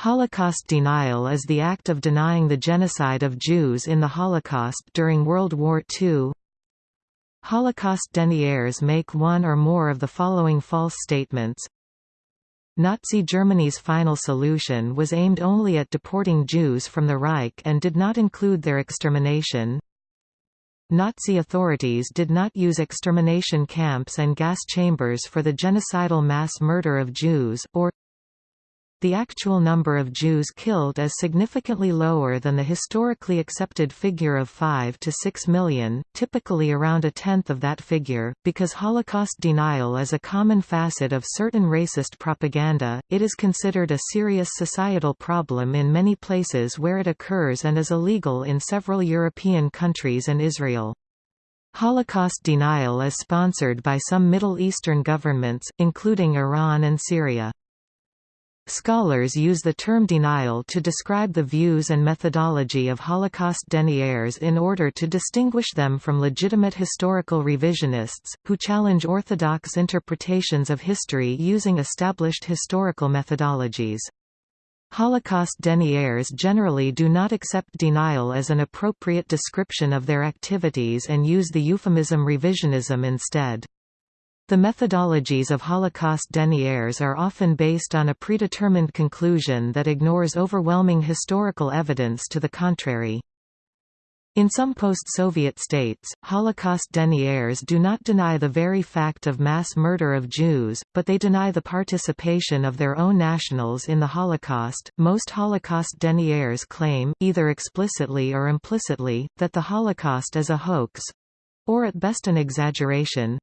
Holocaust denial is the act of denying the genocide of Jews in the Holocaust during World War II. Holocaust deniers make one or more of the following false statements. Nazi Germany's final solution was aimed only at deporting Jews from the Reich and did not include their extermination. Nazi authorities did not use extermination camps and gas chambers for the genocidal mass murder of Jews, or the actual number of Jews killed is significantly lower than the historically accepted figure of 5 to 6 million, typically around a tenth of that figure. Because Holocaust denial is a common facet of certain racist propaganda, it is considered a serious societal problem in many places where it occurs and is illegal in several European countries and Israel. Holocaust denial is sponsored by some Middle Eastern governments, including Iran and Syria. Scholars use the term denial to describe the views and methodology of Holocaust deniers in order to distinguish them from legitimate historical revisionists, who challenge orthodox interpretations of history using established historical methodologies. Holocaust deniers generally do not accept denial as an appropriate description of their activities and use the euphemism revisionism instead. The methodologies of Holocaust deniers are often based on a predetermined conclusion that ignores overwhelming historical evidence to the contrary. In some post-Soviet states, Holocaust deniers do not deny the very fact of mass murder of Jews, but they deny the participation of their own nationals in the Holocaust. Most Holocaust deniers claim, either explicitly or implicitly, that the Holocaust is a hoax or at best an exaggeration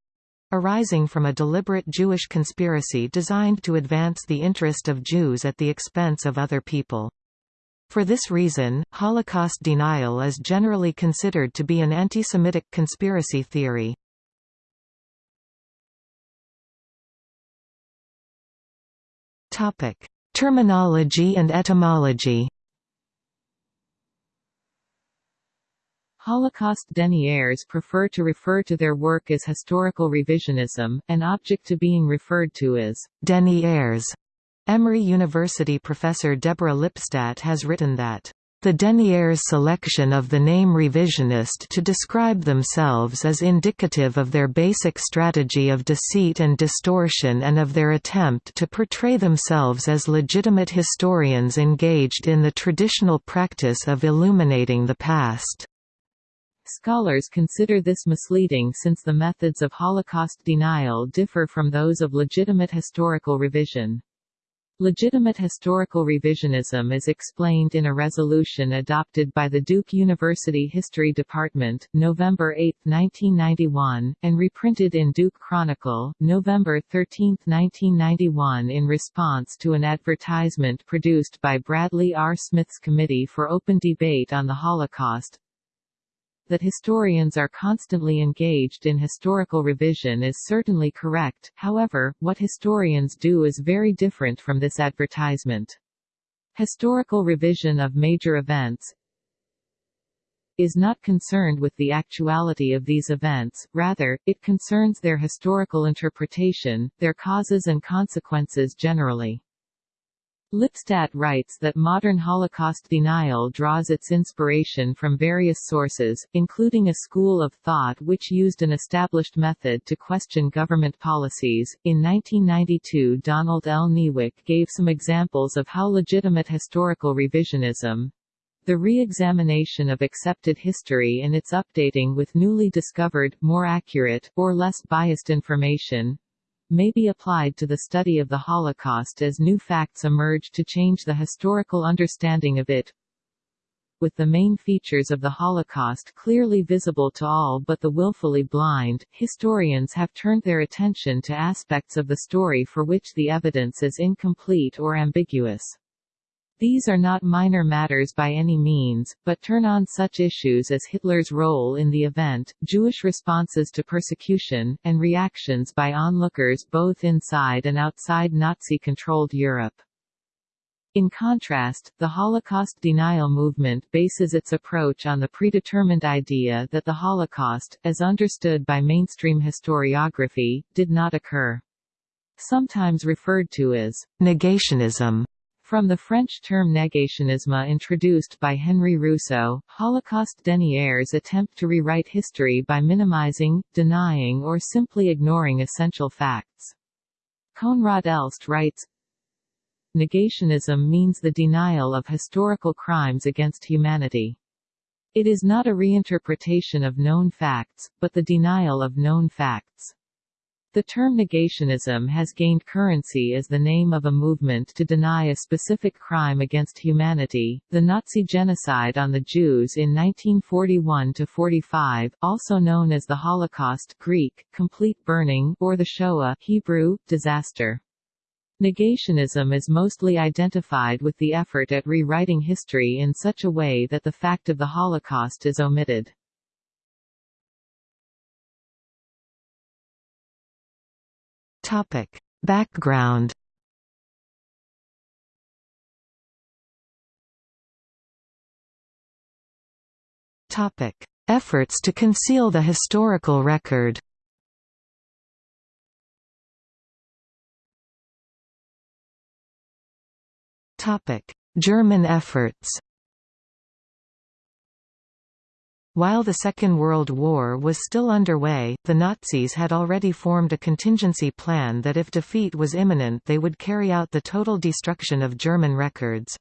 arising from a deliberate Jewish conspiracy designed to advance the interest of Jews at the expense of other people. For this reason, Holocaust denial is generally considered to be an anti-Semitic conspiracy theory. Terminology and etymology Holocaust deniers prefer to refer to their work as historical revisionism, an object to being referred to as deniers. Emory University professor Deborah Lipstadt has written that the deniers' selection of the name revisionist to describe themselves is indicative of their basic strategy of deceit and distortion and of their attempt to portray themselves as legitimate historians engaged in the traditional practice of illuminating the past. Scholars consider this misleading since the methods of Holocaust denial differ from those of legitimate historical revision. Legitimate historical revisionism is explained in a resolution adopted by the Duke University History Department, November 8, 1991, and reprinted in Duke Chronicle, November 13, 1991 in response to an advertisement produced by Bradley R. Smith's Committee for Open Debate on the Holocaust, that historians are constantly engaged in historical revision is certainly correct, however, what historians do is very different from this advertisement. Historical revision of major events is not concerned with the actuality of these events, rather, it concerns their historical interpretation, their causes and consequences generally. Lipstadt writes that modern Holocaust denial draws its inspiration from various sources, including a school of thought which used an established method to question government policies. In 1992, Donald L. Niewyk gave some examples of how legitimate historical revisionism, the re-examination of accepted history and its updating with newly discovered, more accurate, or less biased information, may be applied to the study of the Holocaust as new facts emerge to change the historical understanding of it. With the main features of the Holocaust clearly visible to all but the willfully blind, historians have turned their attention to aspects of the story for which the evidence is incomplete or ambiguous. These are not minor matters by any means, but turn on such issues as Hitler's role in the event, Jewish responses to persecution, and reactions by onlookers both inside and outside Nazi-controlled Europe. In contrast, the Holocaust denial movement bases its approach on the predetermined idea that the Holocaust, as understood by mainstream historiography, did not occur. Sometimes referred to as negationism, From the French term negationisme introduced by Henry Rousso, Holocaust deniers attempt to rewrite history by minimizing, denying or simply ignoring essential facts. Koenraad Elst writes, Negationism means the denial of historical crimes against humanity. It is not a reinterpretation of known facts, but the denial of known facts. The term negationism has gained currency as the name of a movement to deny a specific crime against humanity, the Nazi genocide on the Jews in 1941–45, also known as the Holocaust Greek, complete burning, or the Shoah Hebrew, disaster. Negationism is mostly identified with the effort at rewriting history in such a way that the fact of the Holocaust is omitted. Topic. Background Topic. Efforts to conceal the historical record Topic. German efforts While the Second World War was still underway, the Nazis had already formed a contingency plan that if defeat was imminent they would carry out the total destruction of German records.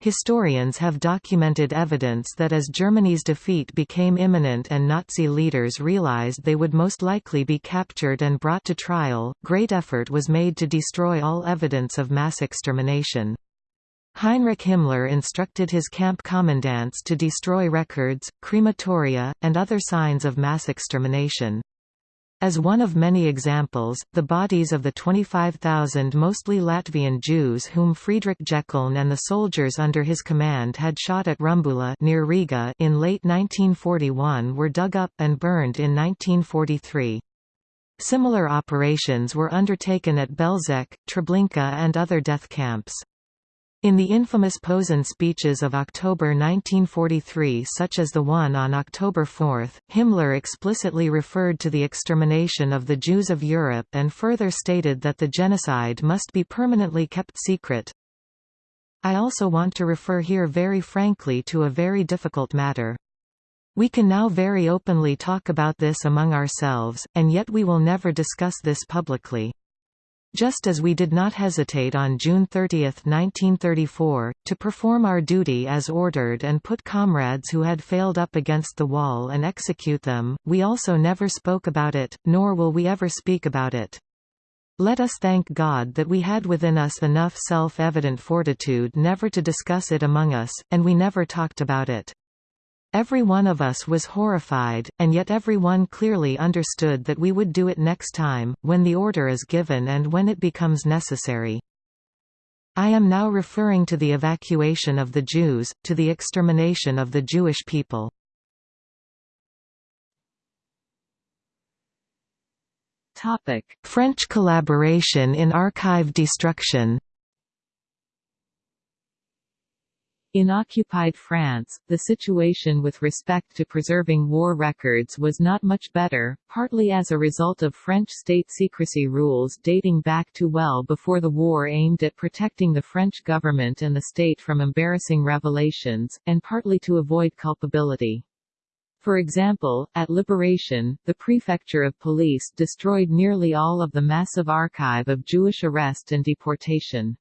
Historians have documented evidence that as Germany's defeat became imminent and Nazi leaders realized they would most likely be captured and brought to trial, great effort was made to destroy all evidence of mass extermination. Heinrich Himmler instructed his camp commandants to destroy records, crematoria, and other signs of mass extermination. As one of many examples, the bodies of the 25,000 mostly Latvian Jews whom Friedrich Jeckeln and the soldiers under his command had shot at Rumbula near Riga in late 1941 were dug up and burned in 1943. Similar operations were undertaken at Belzec, Treblinka and other death camps. In the infamous Posen speeches of October 1943 such as the one on October 4, Himmler explicitly referred to the extermination of the Jews of Europe and further stated that the genocide must be permanently kept secret. I also want to refer here very frankly to a very difficult matter. We can now very openly talk about this among ourselves, and yet we will never discuss this publicly. Just as we did not hesitate on June 30, 1934, to perform our duty as ordered and put comrades who had failed up against the wall and execute them, we also never spoke about it, nor will we ever speak about it. Let us thank God that we had within us enough self-evident fortitude never to discuss it among us, and we never talked about it. Every one of us was horrified, and yet every one clearly understood that we would do it next time, when the order is given and when it becomes necessary. I am now referring to the evacuation of the Jews, to the extermination of the Jewish people. French collaboration in archive destruction In occupied France, the situation with respect to preserving war records was not much better, partly as a result of French state secrecy rules dating back to well before the war aimed at protecting the French government and the state from embarrassing revelations, and partly to avoid culpability. For example, at Liberation, the prefecture of police destroyed nearly all of the massive archive of Jewish arrest and deportation.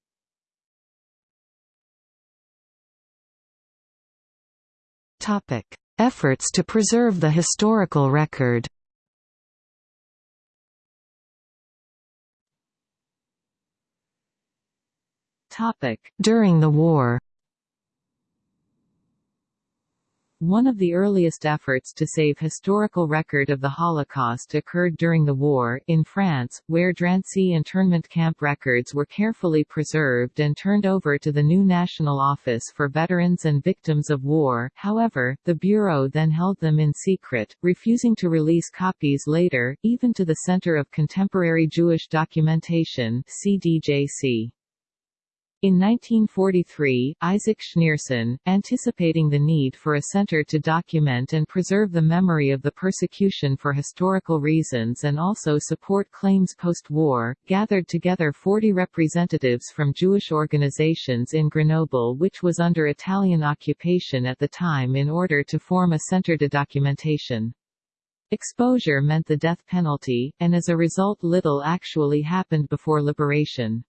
Efforts to preserve the historical record. During the war. One of the earliest efforts to save historical record of the Holocaust occurred during the war, in France, where Drancy internment camp records were carefully preserved and turned over to the new National Office for Veterans and Victims of War, however, the Bureau then held them in secret, refusing to release copies later, even to the Center of Contemporary Jewish Documentation CDJC. In 1943, Isaac Schneerson, anticipating the need for a center to document and preserve the memory of the persecution for historical reasons and also support claims post-war, gathered together 40 representatives from Jewish organizations in Grenoble which was under Italian occupation at the time in order to form a center de documentation. Exposure meant the death penalty, and as a result little actually happened before liberation.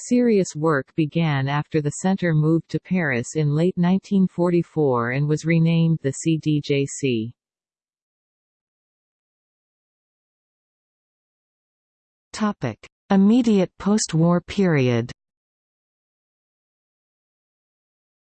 Serious work began after the center moved to Paris in late 1944 and was renamed the CDJC. Topic: Immediate post-war period.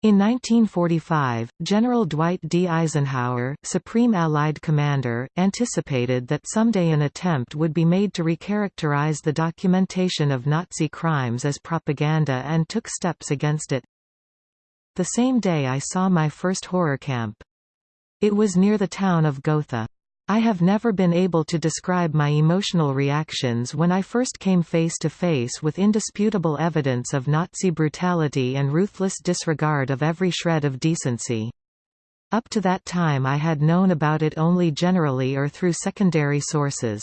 In 1945, General Dwight D. Eisenhower, Supreme Allied Commander, anticipated that someday an attempt would be made to recharacterize the documentation of Nazi crimes as propaganda and took steps against it. The same day I saw my first horror camp. It was near the town of Gotha. I have never been able to describe my emotional reactions when I first came face to face with indisputable evidence of Nazi brutality and ruthless disregard of every shred of decency. Up to that time I had known about it only generally or through secondary sources.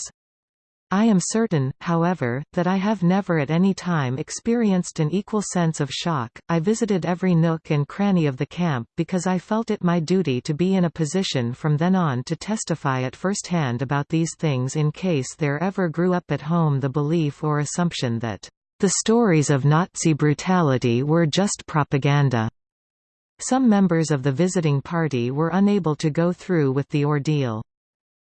I am certain, however, that I have never at any time experienced an equal sense of shock. I visited every nook and cranny of the camp because I felt it my duty to be in a position from then on to testify at first hand about these things in case there ever grew up at home the belief or assumption that the stories of Nazi brutality were just propaganda. Some members of the visiting party were unable to go through with the ordeal.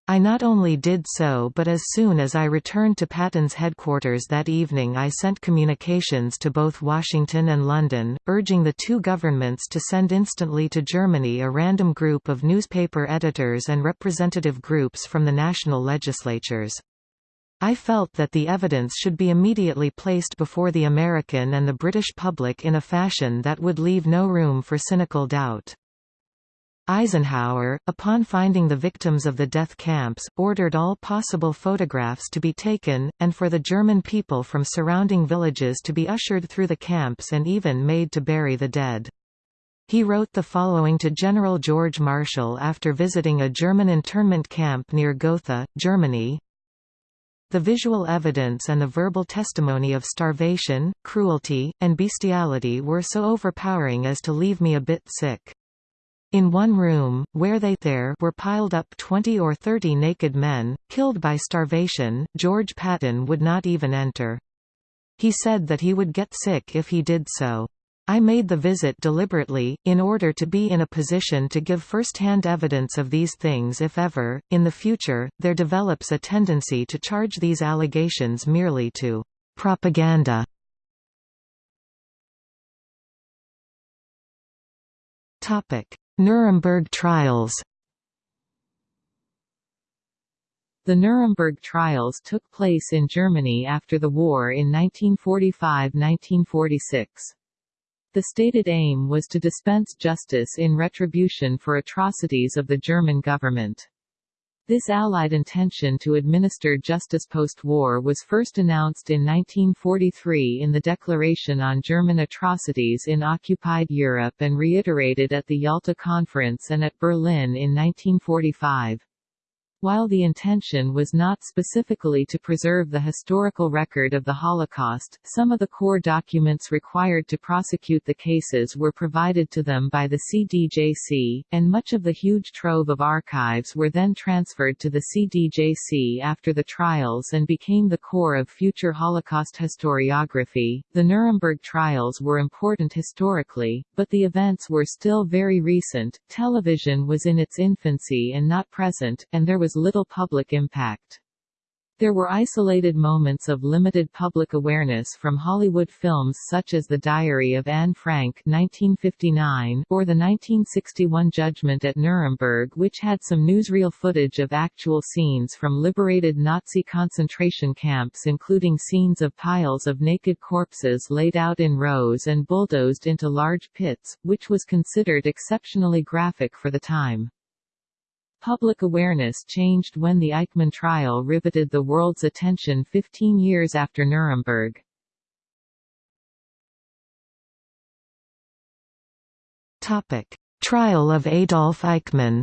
I not only did so but as soon as I returned to Patton's headquarters that evening I sent communications to both Washington and London, urging the two governments to send instantly to Germany a random group of newspaper editors and representative groups from the national legislatures. I felt that the evidence should be immediately placed before the American and the British public in a fashion that would leave no room for cynical doubt. Eisenhower, upon finding the victims of the death camps, ordered all possible photographs to be taken, and for the German people from surrounding villages to be ushered through the camps and even made to bury the dead. He wrote the following to General George Marshall after visiting a German internment camp near Gotha, Germany. The visual evidence and the verbal testimony of starvation, cruelty, and bestiality were so overpowering as to leave me a bit sick. In one room, where they there were piled up 20 or 30 naked men, killed by starvation, George Patton would not even enter. He said that he would get sick if he did so. I made the visit deliberately, in order to be in a position to give first-hand evidence of these things if ever, in the future, there develops a tendency to charge these allegations merely to propaganda. Topic. Nuremberg trials The Nuremberg trials took place in Germany after the war in 1945–1946. The stated aim was to dispense justice in retribution for atrocities of the German government. This Allied intention to administer justice post-war was first announced in 1943 in the Declaration on German Atrocities in Occupied Europe and reiterated at the Yalta Conference and at Berlin in 1945. While the intention was not specifically to preserve the historical record of the Holocaust, some of the core documents required to prosecute the cases were provided to them by the CDJC, and much of the huge trove of archives were then transferred to the CDJC after the trials and became the core of future Holocaust historiography. The Nuremberg trials were important historically, but the events were still very recent, television was in its infancy and not present, and there was little public impact. There were isolated moments of limited public awareness from Hollywood films such as The Diary of Anne Frank 1959 or the 1961 Judgment at Nuremberg which had some newsreel footage of actual scenes from liberated Nazi concentration camps including scenes of piles of naked corpses laid out in rows and bulldozed into large pits, which was considered exceptionally graphic for the time. Public awareness changed when the Eichmann trial riveted the world's attention 15 years after Nuremberg. Topic: Trial of Adolf Eichmann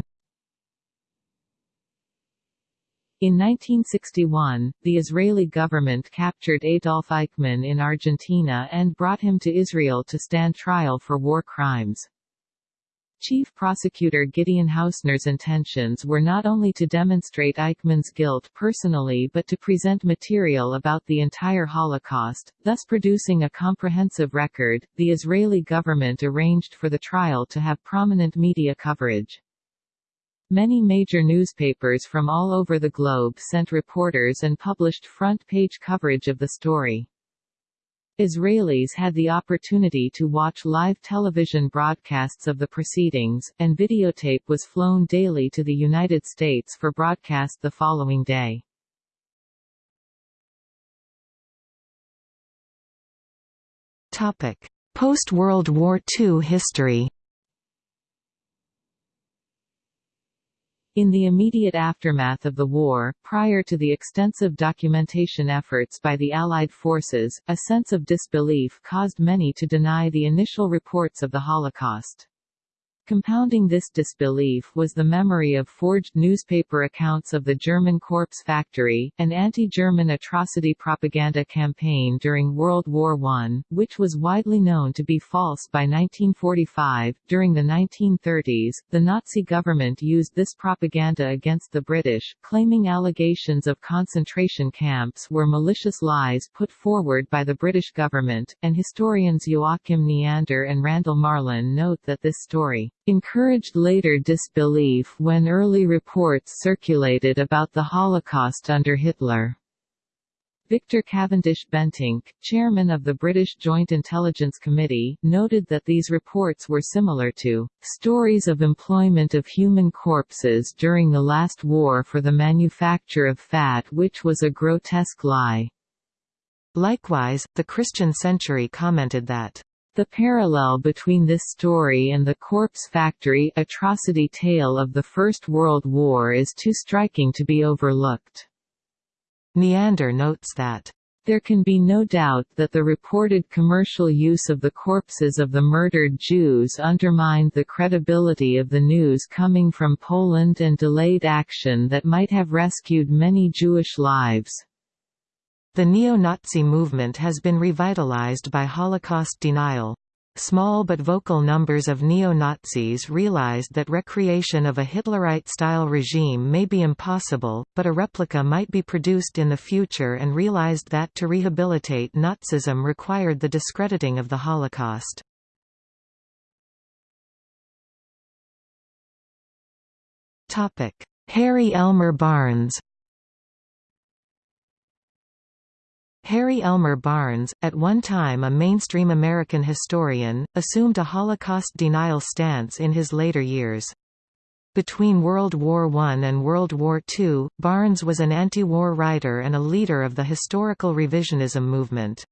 In 1961, the Israeli government captured Adolf Eichmann in Argentina and brought him to Israel to stand trial for war crimes. Chief Prosecutor Gideon Hausner's intentions were not only to demonstrate Eichmann's guilt personally but to present material about the entire Holocaust, thus producing a comprehensive record. The Israeli government arranged for the trial to have prominent media coverage. Many major newspapers from all over the globe sent reporters and published front-page coverage of the story. Israelis had the opportunity to watch live television broadcasts of the proceedings, and videotape was flown daily to the United States for broadcast the following day. Post-World War II history In the immediate aftermath of the war, prior to the extensive documentation efforts by the Allied forces, a sense of disbelief caused many to deny the initial reports of the Holocaust. Compounding this disbelief was the memory of forged newspaper accounts of the German corpse factory, an anti-German atrocity propaganda campaign during World War I, which was widely known to be false by 1945. During the 1930s, the Nazi government used this propaganda against the British, claiming allegations of concentration camps were malicious lies put forward by the British government, and historians Joachim Neander and Randall Marlin note that this story encouraged later disbelief when early reports circulated about the Holocaust under Hitler. Victor Cavendish Bentinck, chairman of the British Joint Intelligence Committee, noted that these reports were similar to stories of employment of human corpses during the last war for the manufacture of fat which was a grotesque lie. Likewise, the Christian Century commented that the parallel between this story and the corpse factory atrocity tale of the First World War is too striking to be overlooked. Neander notes that there can be no doubt that the reported commercial use of the corpses of the murdered Jews undermined the credibility of the news coming from Poland and delayed action that might have rescued many Jewish lives. The neo-Nazi movement has been revitalized by Holocaust denial. Small but vocal numbers of neo-Nazis realized that recreation of a Hitlerite-style regime may be impossible, but a replica might be produced in the future and realized that to rehabilitate Nazism required the discrediting of the Holocaust. Harry Elmer Barnes Harry Elmer Barnes, at one time a mainstream American historian, assumed a Holocaust denial stance in his later years. Between World War I and World War II, Barnes was an anti-war writer and a leader of the historical revisionism movement.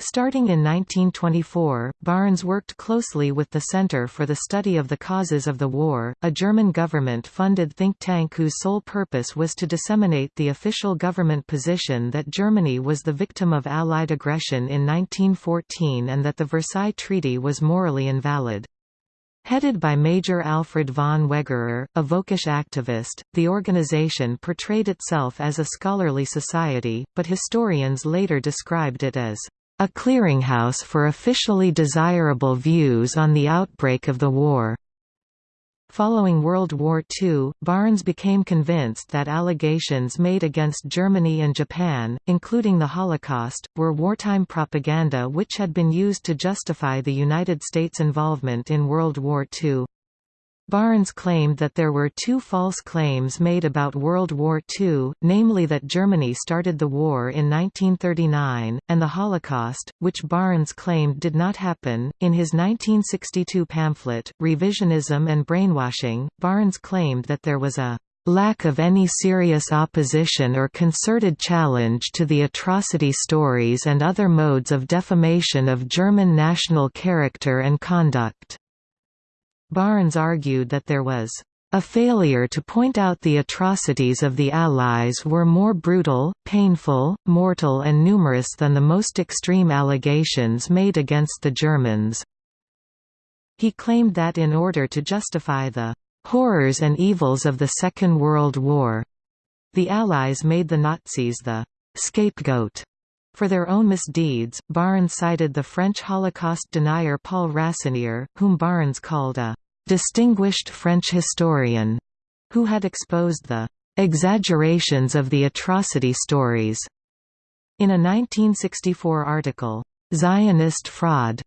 Starting in 1924, Barnes worked closely with the Center for the Study of the Causes of the War, a German government-funded think tank whose sole purpose was to disseminate the official government position that Germany was the victim of Allied aggression in 1914 and that the Versailles Treaty was morally invalid. Headed by Major Alfred von Wegerer, a Völkisch activist, the organization portrayed itself as a scholarly society, but historians later described it as a clearinghouse for officially desirable views on the outbreak of the war. Following World War II, Barnes became convinced that allegations made against Germany and Japan, including the Holocaust, were wartime propaganda which had been used to justify the United States' involvement in World War II. Barnes claimed that there were two false claims made about World War II, namely that Germany started the war in 1939, and the Holocaust, which Barnes claimed did not happen. In his 1962 pamphlet, Revisionism and Brainwashing, Barnes claimed that there was a lack of any serious opposition or concerted challenge to the atrocity stories and other modes of defamation of German national character and conduct. Barnes argued that there was a failure to point out the atrocities of the Allies were more brutal, painful, mortal and numerous than the most extreme allegations made against the Germans. He claimed that in order to justify the horrors and evils of the Second World War, the Allies made the Nazis the scapegoat for their own misdeeds. Barnes cited the French Holocaust denier Paul Rassinier, whom Barnes called a distinguished French historian, who had exposed the exaggerations of the atrocity stories. In a 1964 article, Zionist Fraud,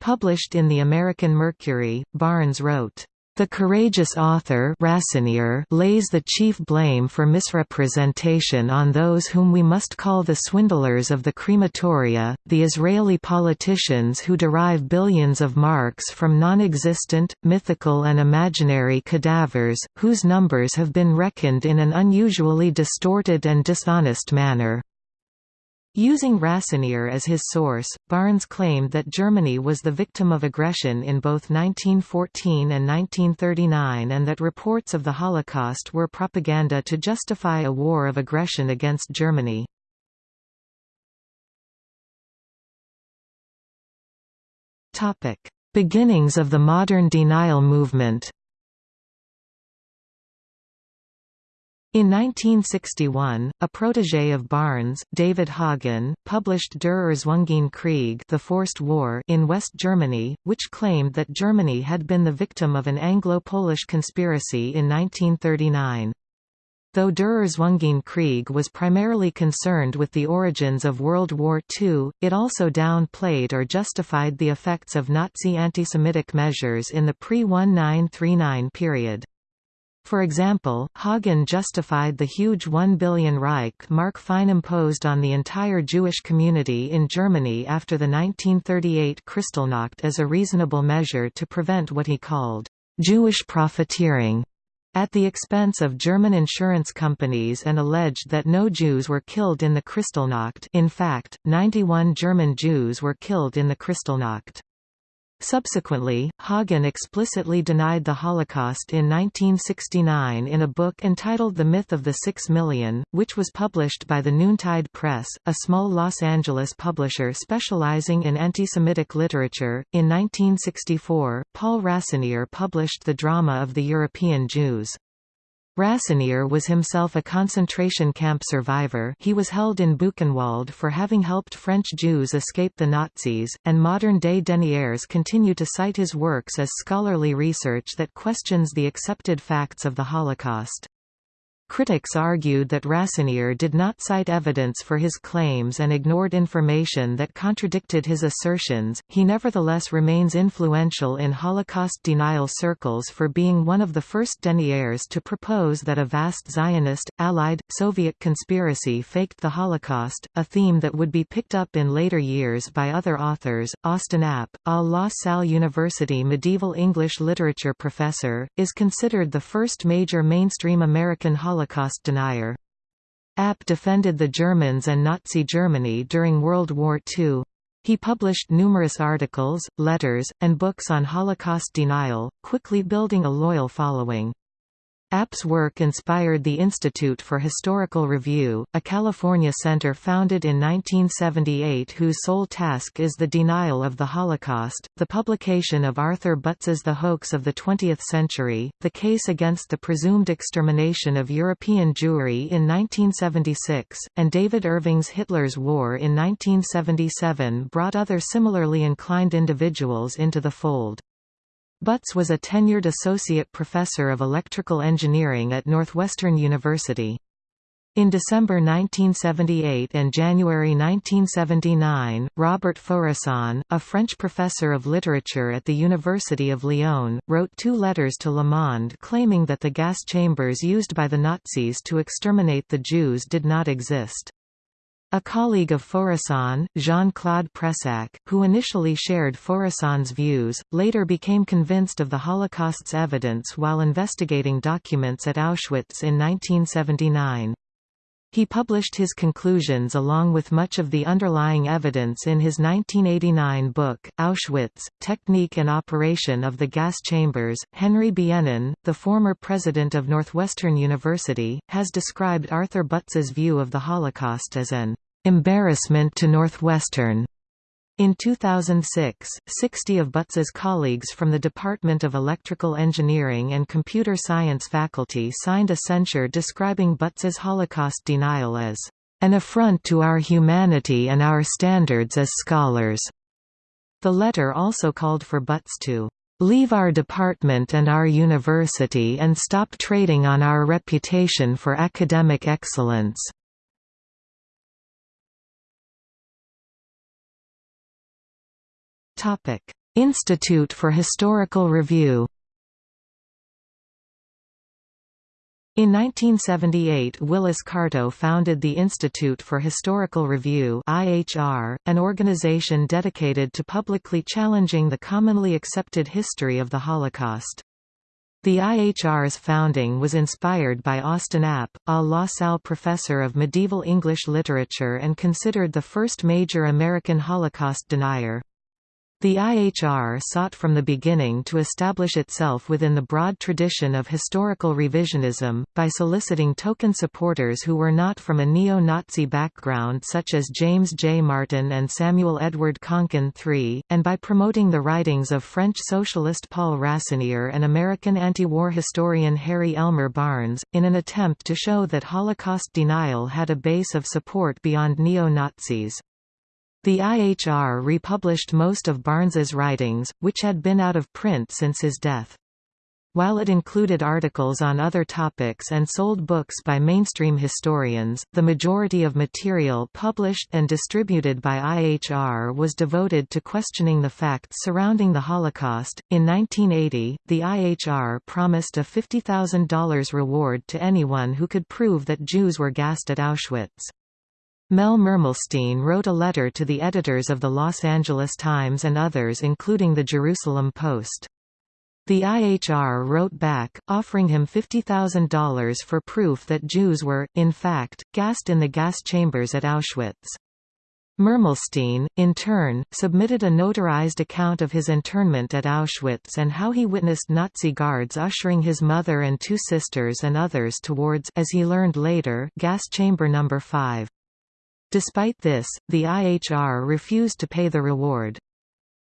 published in the American Mercury, Barnes wrote, the courageous author Rassinier lays the chief blame for misrepresentation on those whom we must call the swindlers of the crematoria, the Israeli politicians who derive billions of marks from non-existent, mythical and imaginary cadavers, whose numbers have been reckoned in an unusually distorted and dishonest manner. Using Rassinier as his source, Barnes claimed that Germany was the victim of aggression in both 1914 and 1939 and that reports of the Holocaust were propaganda to justify a war of aggression against Germany. Beginnings of the modern denial movement In 1961, a protégé of Barnes, David Hoggan, published Der Erzwungene Krieg the Forced War in West Germany, which claimed that Germany had been the victim of an Anglo-Polish conspiracy in 1939. Though Der Erzwungene Krieg was primarily concerned with the origins of World War II, it also downplayed or justified the effects of Nazi antisemitic measures in the pre-1939 period. For example, Hoggan justified the huge 1 billion Reich mark fine imposed on the entire Jewish community in Germany after the 1938 Kristallnacht as a reasonable measure to prevent what he called Jewish profiteering at the expense of German insurance companies and alleged that no Jews were killed in the Kristallnacht in fact, 91 German Jews were killed in the Kristallnacht. Subsequently, Hoggan explicitly denied the Holocaust in 1969 in a book entitled The Myth of the Six Million, which was published by the Noontide Press, a small Los Angeles publisher specializing in anti-Semitic literature. In 1964, Paul Rassinier published The Drama of the European Jews. Rassinier was himself a concentration camp survivor he was held in Buchenwald for having helped French Jews escape the Nazis, and modern-day deniers continue to cite his works as scholarly research that questions the accepted facts of the Holocaust. Critics argued that Rassinier did not cite evidence for his claims and ignored information that contradicted his assertions. He nevertheless remains influential in Holocaust denial circles for being one of the first deniers to propose that a vast Zionist, Allied, Soviet conspiracy faked the Holocaust, a theme that would be picked up in later years by other authors. Austin App, a La Salle University medieval English literature professor, is considered the first major mainstream American Holocaust Holocaust denier. App defended the Germans and Nazi Germany during World War II. He published numerous articles, letters, and books on Holocaust denial, quickly building a loyal following. App's work inspired the Institute for Historical Review, a California center founded in 1978 whose sole task is the denial of the Holocaust. The publication of Arthur Butz's The Hoax of the Twentieth Century, the case against the presumed extermination of European Jewry in 1976, and David Irving's Hitler's War in 1977 brought other similarly inclined individuals into the fold. Butz was a tenured associate professor of electrical engineering at Northwestern University. In December 1978 and January 1979, Robert Faurisson, a French professor of literature at the University of Lyon, wrote two letters to Le Monde claiming that the gas chambers used by the Nazis to exterminate the Jews did not exist. A colleague of Faurisson, Jean-Claude Pressac, who initially shared Faurisson's views, later became convinced of the Holocaust's evidence while investigating documents at Auschwitz in 1979. He published his conclusions along with much of the underlying evidence in his 1989 book, Auschwitz, Technique and Operation of the Gas Chambers. Henry Bienen, the former president of Northwestern University, has described Arthur Butz's view of the Holocaust as an embarrassment to Northwestern. In 2006, 60 of Butz's colleagues from the Department of Electrical Engineering and Computer Science faculty signed a censure describing Butz's Holocaust denial as an affront to our humanity and our standards as scholars. The letter also called for Butz to leave our department and our university and stop trading on our reputation for academic excellence. Institute for Historical Review In 1978 Willis Carto founded the Institute for Historical Review IHR, an organization dedicated to publicly challenging the commonly accepted history of the Holocaust. The IHR's founding was inspired by Austin App, a La Salle professor of medieval English literature and considered the first major American Holocaust denier. The IHR sought from the beginning to establish itself within the broad tradition of historical revisionism, by soliciting token supporters who were not from a neo-Nazi background such as James J. Martin and Samuel Edward Konkin III, and by promoting the writings of French socialist Paul Rassinier and American anti-war historian Harry Elmer Barnes, in an attempt to show that Holocaust denial had a base of support beyond neo-Nazis. The IHR republished most of Barnes's writings, which had been out of print since his death. While it included articles on other topics and sold books by mainstream historians, the majority of material published and distributed by IHR was devoted to questioning the facts surrounding the Holocaust. In 1980, the IHR promised a $50,000 reward to anyone who could prove that Jews were gassed at Auschwitz. Mel Mermelstein wrote a letter to the editors of the Los Angeles Times and others including the Jerusalem Post. The IHR wrote back, offering him $50,000 for proof that Jews were, in fact, gassed in the gas chambers at Auschwitz. Mermelstein, in turn, submitted a notarized account of his internment at Auschwitz and how he witnessed Nazi guards ushering his mother and two sisters and others towards as he learned later, gas chamber number 5. Despite this, the IHR refused to pay the reward.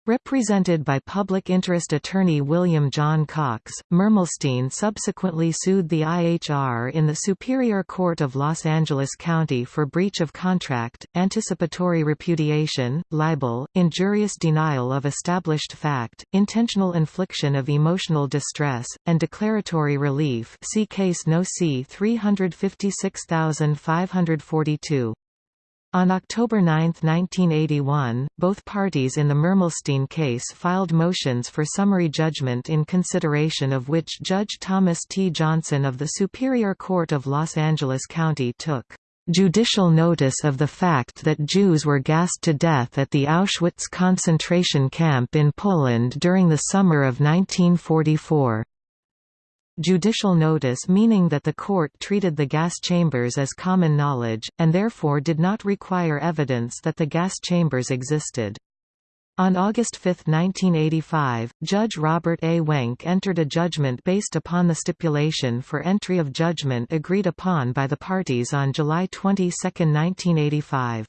Represented by public interest attorney William John Cox, Mermelstein subsequently sued the IHR in the Superior Court of Los Angeles County for breach of contract, anticipatory repudiation, libel, injurious denial of established fact, intentional infliction of emotional distress, and declaratory relief see case no. C 356542. On October 9, 1981, both parties in the Mermelstein case filed motions for summary judgment in consideration of which Judge Thomas T. Johnson of the Superior Court of Los Angeles County took judicial notice of the fact that Jews were gassed to death at the Auschwitz concentration camp in Poland during the summer of 1944 judicial notice meaning that the court treated the gas chambers as common knowledge, and therefore did not require evidence that the gas chambers existed. On August 5, 1985, Judge Robert A. Wenke entered a judgment based upon the stipulation for entry of judgment agreed upon by the parties on July 22, 1985.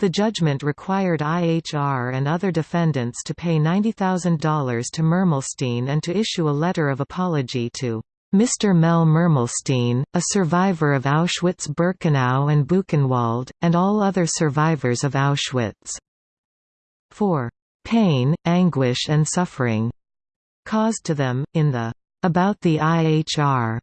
The judgment required IHR and other defendants to pay $90,000 to Mermelstein and to issue a letter of apology to Mr. Mel Mermelstein, a survivor of Auschwitz-Birkenau and Buchenwald, and all other survivors of Auschwitz. For pain, anguish and suffering caused to them, in the About the IHR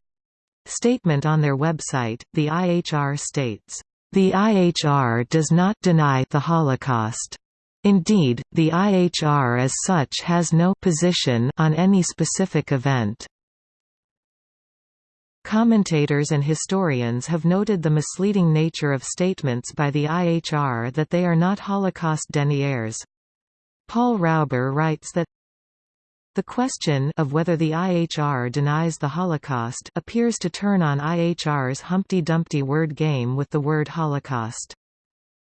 statement on their website, the IHR states, the IHR does not deny the Holocaust. Indeed, the IHR as such has no position on any specific event. Commentators and historians have noted the misleading nature of statements by the IHR that they are not Holocaust deniers. Paul Rauber writes that the question of whether the IHR denies the Holocaust appears to turn on IHR's Humpty Dumpty word game with the word Holocaust.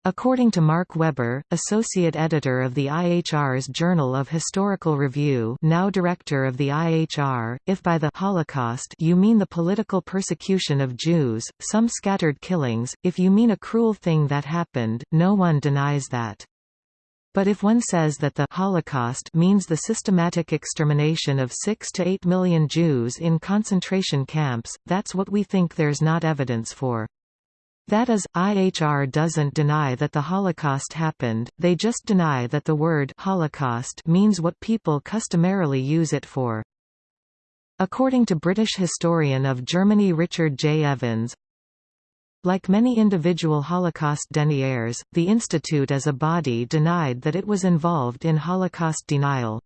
According to Mark Weber, associate editor of the IHR's Journal of Historical Review now director of the IHR, if by the Holocaust you mean the political persecution of Jews, some scattered killings, if you mean a cruel thing that happened, no one denies that. But if one says that the Holocaust means the systematic extermination of 6 to 8 million Jews in concentration camps, that's what we think there's not evidence for. That is, IHR doesn't deny that the Holocaust happened, they just deny that the word Holocaust means what people customarily use it for. According to British historian of Germany Richard J. Evans, like many individual Holocaust deniers, the Institute as a body denied that it was involved in Holocaust denial.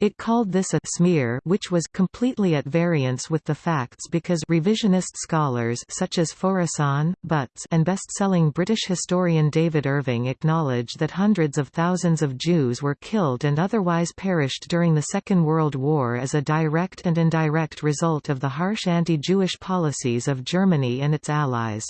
It called this a smear which was completely at variance with the facts because revisionist scholars such as Faurisson, Butz and best-selling British historian David Irving acknowledge that hundreds of thousands of Jews were killed and otherwise perished during the Second World War as a direct and indirect result of the harsh anti-Jewish policies of Germany and its allies.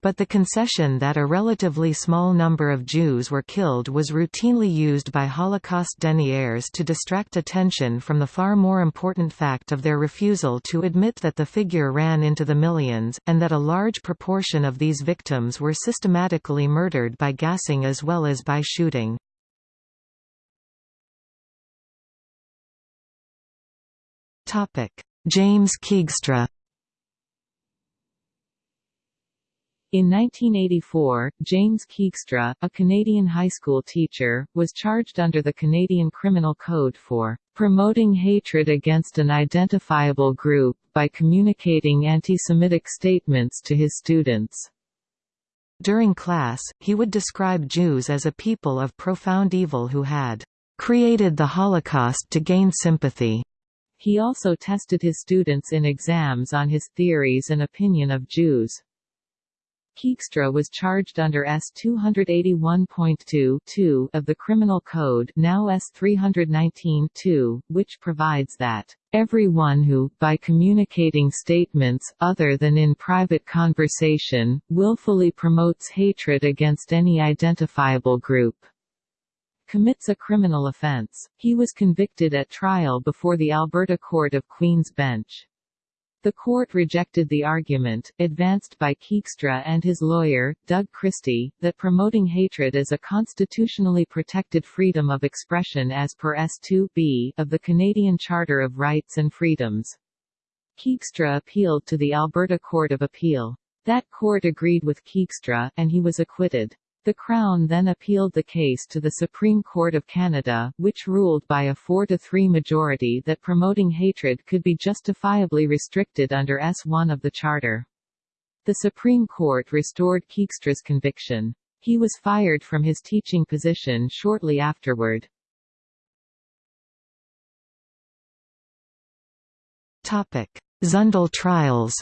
But the concession that a relatively small number of Jews were killed was routinely used by Holocaust deniers to distract attention from the far more important fact of their refusal to admit that the figure ran into the millions, and that a large proportion of these victims were systematically murdered by gassing as well as by shooting. James Keegstra In 1984, James Keegstra, a Canadian high school teacher, was charged under the Canadian Criminal Code for promoting hatred against an identifiable group, by communicating anti-Semitic statements to his students. During class, he would describe Jews as a people of profound evil who had created the Holocaust to gain sympathy. He also tested his students in exams on his theories and opinion of Jews. Keegstra was charged under S 281.2 of the Criminal Code now S 319 which provides that Everyone who, by communicating statements, other than in private conversation, willfully promotes hatred against any identifiable group, commits a criminal offence. He was convicted at trial before the Alberta Court of Queen's Bench. The court rejected the argument, advanced by Keegstra and his lawyer, Doug Christie, that promoting hatred is a constitutionally protected freedom of expression as per S2b of the Canadian Charter of Rights and Freedoms. Keegstra appealed to the Alberta Court of Appeal. That court agreed with Keegstra, and he was acquitted. The Crown then appealed the case to the Supreme Court of Canada, which ruled by a 4-3 majority that promoting hatred could be justifiably restricted under S1 of the Charter. The Supreme Court restored Keegstra's conviction. He was fired from his teaching position shortly afterward. Zundel trials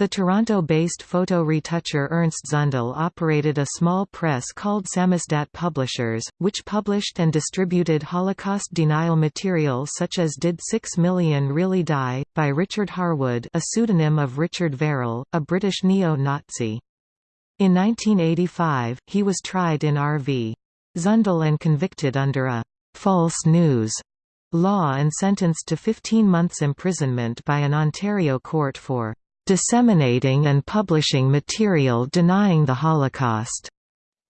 The Toronto-based photo retoucher Ernst Zundel operated a small press called Samizdat Publishers, which published and distributed Holocaust denial material such as Did Six Million Really Die? by Richard Harwood a pseudonym of Richard Verrall, a British neo-Nazi. In 1985, he was tried in R.V. Zundel and convicted under a «false news» law and sentenced to 15 months imprisonment by an Ontario court for disseminating and publishing material denying the Holocaust.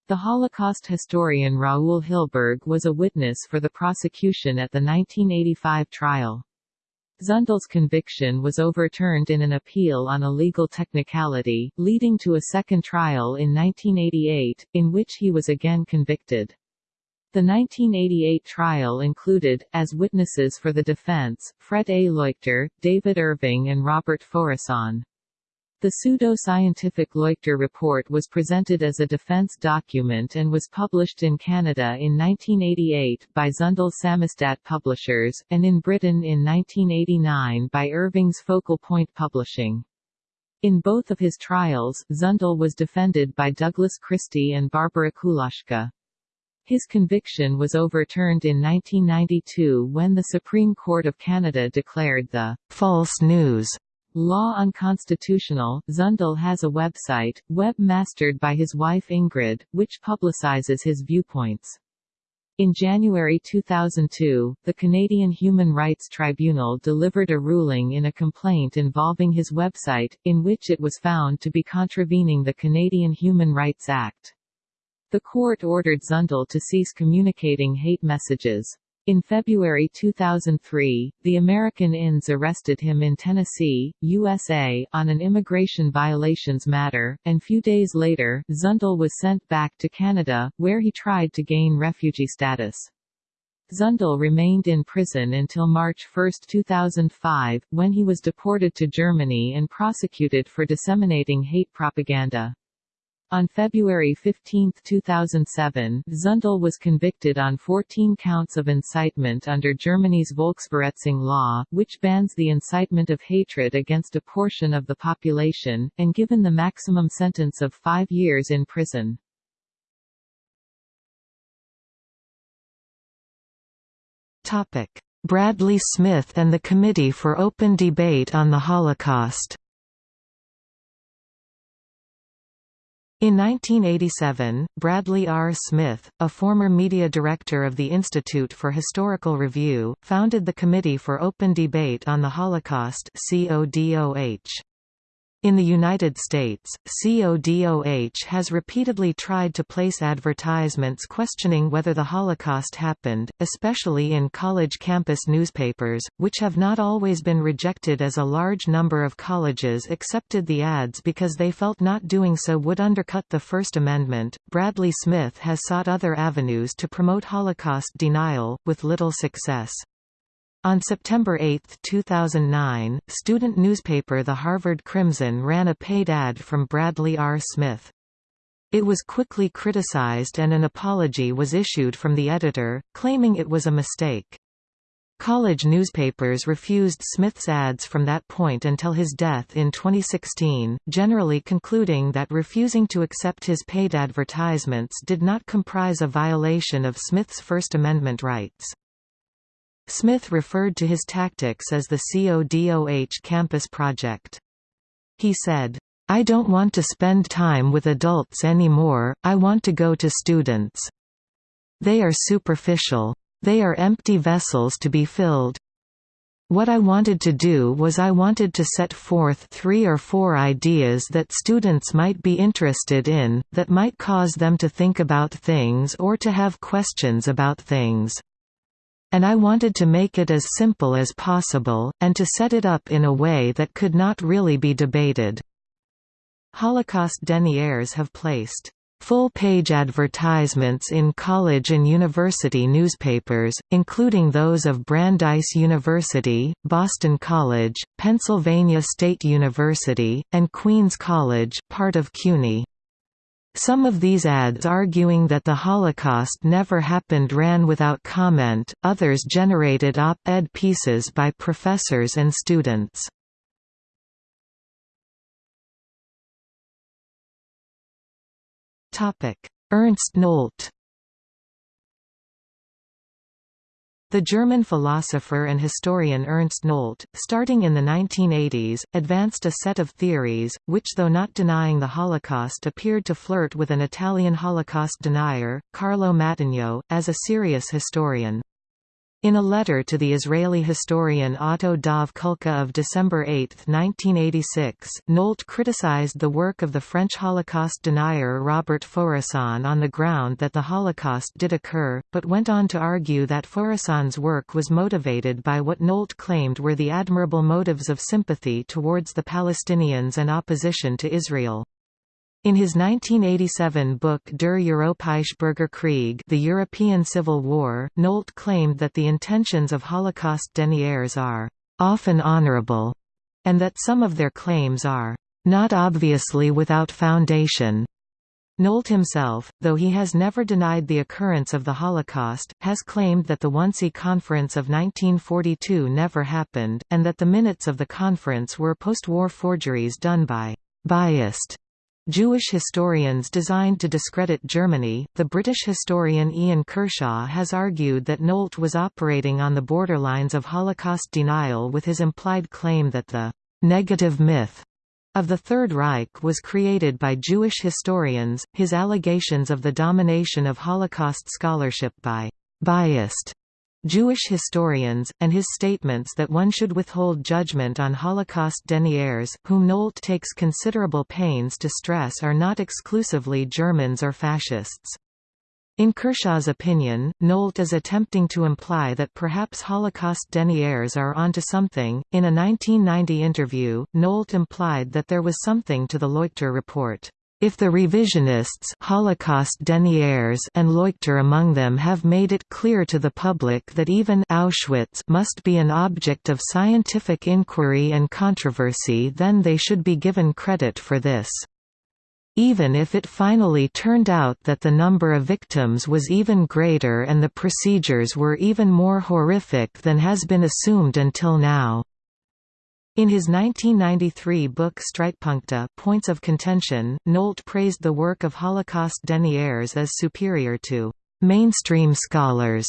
The Holocaust historian Raoul Hilberg was a witness for the prosecution at the 1985 trial. Zundel's conviction was overturned in an appeal on a legal technicality, leading to a second trial in 1988, in which he was again convicted. The 1988 trial included, as witnesses for the defense, Fred A. Leuchter, David Irving and Robert Faurisson. The pseudo-scientific Leuchter report was presented as a defense document and was published in Canada in 1988 by Zundel Samizdat Publishers, and in Britain in 1989 by Irving's Focal Point Publishing. In both of his trials, Zundel was defended by Douglas Christie and Barbara Kulaszka. His conviction was overturned in 1992 when the Supreme Court of Canada declared the false news Law unconstitutional, Zundel has a website, web-mastered by his wife Ingrid, which publicizes his viewpoints. In January 2002, the Canadian Human Rights Tribunal delivered a ruling in a complaint involving his website, in which it was found to be contravening the Canadian Human Rights Act. The court ordered Zundel to cease communicating hate messages. In February 2003, the American INS arrested him in Tennessee, USA, on an immigration violations matter, and few days later, Zundel was sent back to Canada, where he tried to gain refugee status. Zundel remained in prison until March 1, 2005, when he was deported to Germany and prosecuted for disseminating hate propaganda. On February 15, 2007, Zundel was convicted on 14 counts of incitement under Germany's Volksverhetzung law, which bans the incitement of hatred against a portion of the population, and given the maximum sentence of five years in prison. Bradley Smith and the Committee for Open Debate on the Holocaust In 1987, Bradley R. Smith, a former media director of the Institute for Historical Review, founded the Committee for Open Debate on the Holocaust CODOH. In the United States, CODOH has repeatedly tried to place advertisements questioning whether the Holocaust happened, especially in college campus newspapers, which have not always been rejected as a large number of colleges accepted the ads because they felt not doing so would undercut the First Amendment. Bradley Smith has sought other avenues to promote Holocaust denial, with little success. On September 8, 2009, student newspaper The Harvard Crimson ran a paid ad from Bradley R. Smith. It was quickly criticized and an apology was issued from the editor, claiming it was a mistake. College newspapers refused Smith's ads from that point until his death in 2016, generally concluding that refusing to accept his paid advertisements did not comprise a violation of Smith's First Amendment rights. Smith referred to his tactics as the CODOH campus project. He said, I don't want to spend time with adults anymore, I want to go to students. They are superficial. They are empty vessels to be filled. What I wanted to do was I wanted to set forth three or four ideas that students might be interested in, that might cause them to think about things or to have questions about things. And I wanted to make it as simple as possible, and to set it up in a way that could not really be debated. Holocaust deniers have placed full-page advertisements in college and university newspapers, including those of Brandeis University, Boston College, Pennsylvania State University, and Queens College part of CUNY. Some of these ads arguing that the Holocaust never happened ran without comment, others generated op-ed pieces by professors and students. Ernst Nolte The German philosopher and historian Ernst Nolte, starting in the 1980s, advanced a set of theories, which though not denying the Holocaust appeared to flirt with an Italian Holocaust denier, Carlo Mattogno, as a serious historian. In a letter to the Israeli historian Otto Dov Kulka of December 8, 1986, Nolte criticized the work of the French Holocaust denier Robert Faurisson on the ground that the Holocaust did occur, but went on to argue that Faurisson's work was motivated by what Nolte claimed were the admirable motives of sympathy towards the Palestinians and opposition to Israel. In his 1987 book Der Europäische Bürgerkrieg The European Civil War, Nolte claimed that the intentions of Holocaust deniers are «often honorable» and that some of their claims are «not obviously without foundation». Nolte himself, though he has never denied the occurrence of the Holocaust, has claimed that the Wannsee Conference of 1942 never happened, and that the minutes of the conference were post-war forgeries done by «biased» Jewish historians designed to discredit Germany. The British historian Ian Kershaw has argued that Nolte was operating on the borderlines of Holocaust denial with his implied claim that the negative myth of the Third Reich was created by Jewish historians, his allegations of the domination of Holocaust scholarship by biased Jewish historians, and his statements that one should withhold judgment on Holocaust deniers, whom Nolte takes considerable pains to stress are not exclusively Germans or fascists. In Kershaw's opinion, Nolte is attempting to imply that perhaps Holocaust deniers are onto something. In a 1990 interview, Nolte implied that there was something to the Leuchter report. If the revisionists Holocaust deniers and Leuchter among them have made it clear to the public that even Auschwitz must be an object of scientific inquiry and controversy then they should be given credit for this. Even if it finally turned out that the number of victims was even greater and the procedures were even more horrific than has been assumed until now. In his 1993 book Streitpunkte Points of Contention, Nolte praised the work of Holocaust deniers as superior to «mainstream scholars».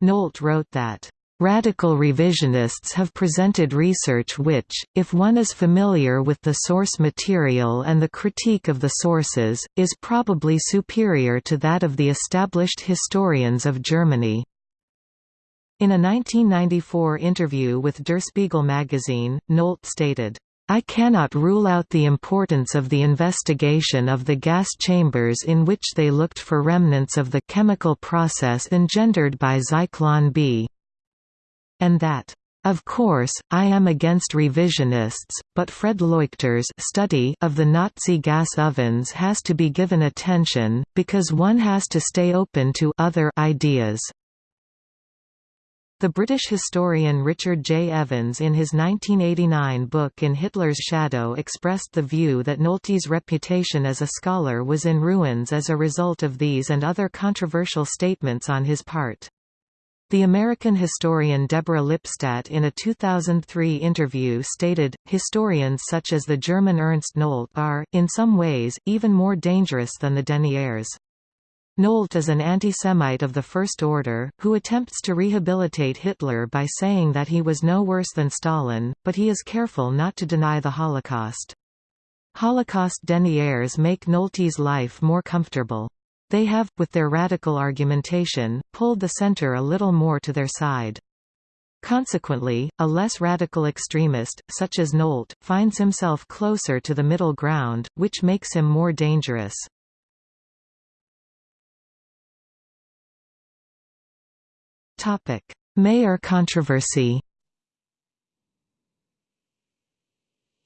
Nolte wrote that Radical revisionists have presented research which, if one is familiar with the source material and the critique of the sources, is probably superior to that of the established historians of Germany. In a 1994 interview with Der Spiegel magazine, Nolte stated, I cannot rule out the importance of the investigation of the gas chambers in which they looked for remnants of the chemical process engendered by Zyklon B. And that, of course, I am against revisionists, but Fred Leuchter's study of the Nazi gas ovens has to be given attention, because one has to stay open to other ideas. The British historian Richard J. Evans in his 1989 book In Hitler's Shadow expressed the view that Nolte's reputation as a scholar was in ruins as a result of these and other controversial statements on his part. The American historian Deborah Lipstadt in a 2003 interview stated, historians such as the German Ernst Nolte are, in some ways, even more dangerous than the deniers. Nolte is an anti-Semite of the first order, who attempts to rehabilitate Hitler by saying that he was no worse than Stalin, but he is careful not to deny the Holocaust. Holocaust deniers make Nolte's life more comfortable. They have, with their radical argumentation, pulled the center a little more to their side. Consequently, a less radical extremist, such as Nolte, finds himself closer to the middle ground, which makes him more dangerous. Mayer controversy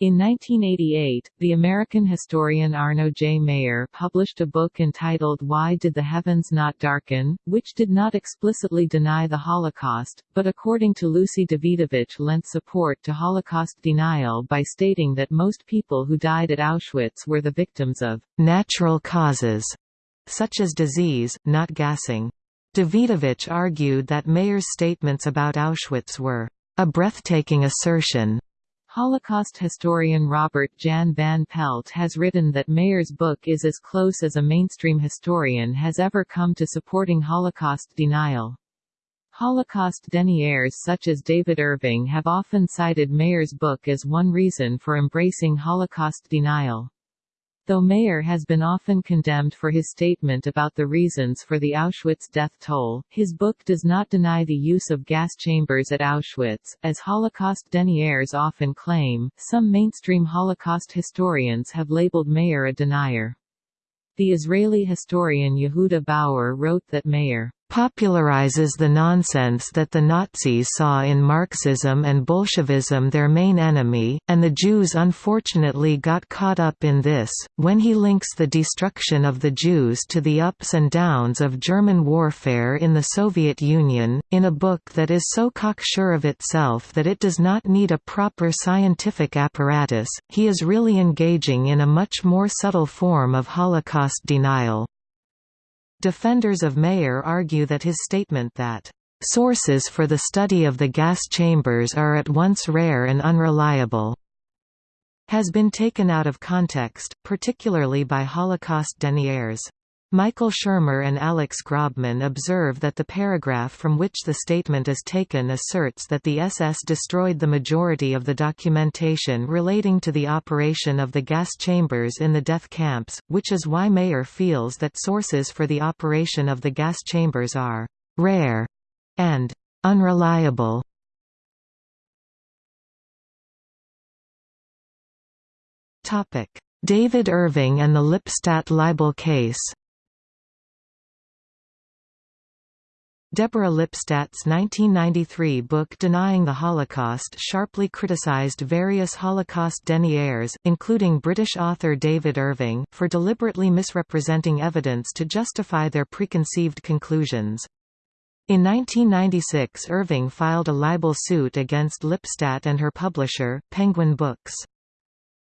In 1988, the American historian Arno J. Mayer published a book entitled Why Did the Heavens Not Darken?, which did not explicitly deny the Holocaust, but according to Lucy Dawidowicz lent support to Holocaust denial by stating that most people who died at Auschwitz were the victims of natural causes, such as disease, not gassing. Dawidowicz argued that Mayer's statements about Auschwitz were a breathtaking assertion. Holocaust historian Robert Jan van Pelt has written that Mayer's book is as close as a mainstream historian has ever come to supporting Holocaust denial. Holocaust deniers such as David Irving have often cited Mayer's book as one reason for embracing Holocaust denial. Though Mayer has been often condemned for his statement about the reasons for the Auschwitz death toll, his book does not deny the use of gas chambers at Auschwitz, as Holocaust deniers often claim. Some mainstream Holocaust historians have labeled Mayer a denier. The Israeli historian Yehuda Bauer wrote that Mayer popularizes the nonsense that the Nazis saw in Marxism and Bolshevism their main enemy, and the Jews unfortunately got caught up in this, when he links the destruction of the Jews to the ups and downs of German warfare in the Soviet Union, in a book that is so cocksure of itself that it does not need a proper scientific apparatus, he is really engaging in a much more subtle form of Holocaust denial. Defenders of Mayer argue that his statement that Sources for the study of the gas chambers are at once rare and unreliable has been taken out of context, particularly by Holocaust deniers. Michael Shermer and Alex Grobman observe that the paragraph from which the statement is taken asserts that the SS destroyed the majority of the documentation relating to the operation of the gas chambers in the death camps, which is why Mayer feels that sources for the operation of the gas chambers are «rare» and unreliable. David Irving and the Lipstadt libel case. Deborah Lipstadt's 1993 book Denying the Holocaust sharply criticized various Holocaust deniers, including British author David Irving, for deliberately misrepresenting evidence to justify their preconceived conclusions. In 1996 Irving filed a libel suit against Lipstadt and her publisher, Penguin Books.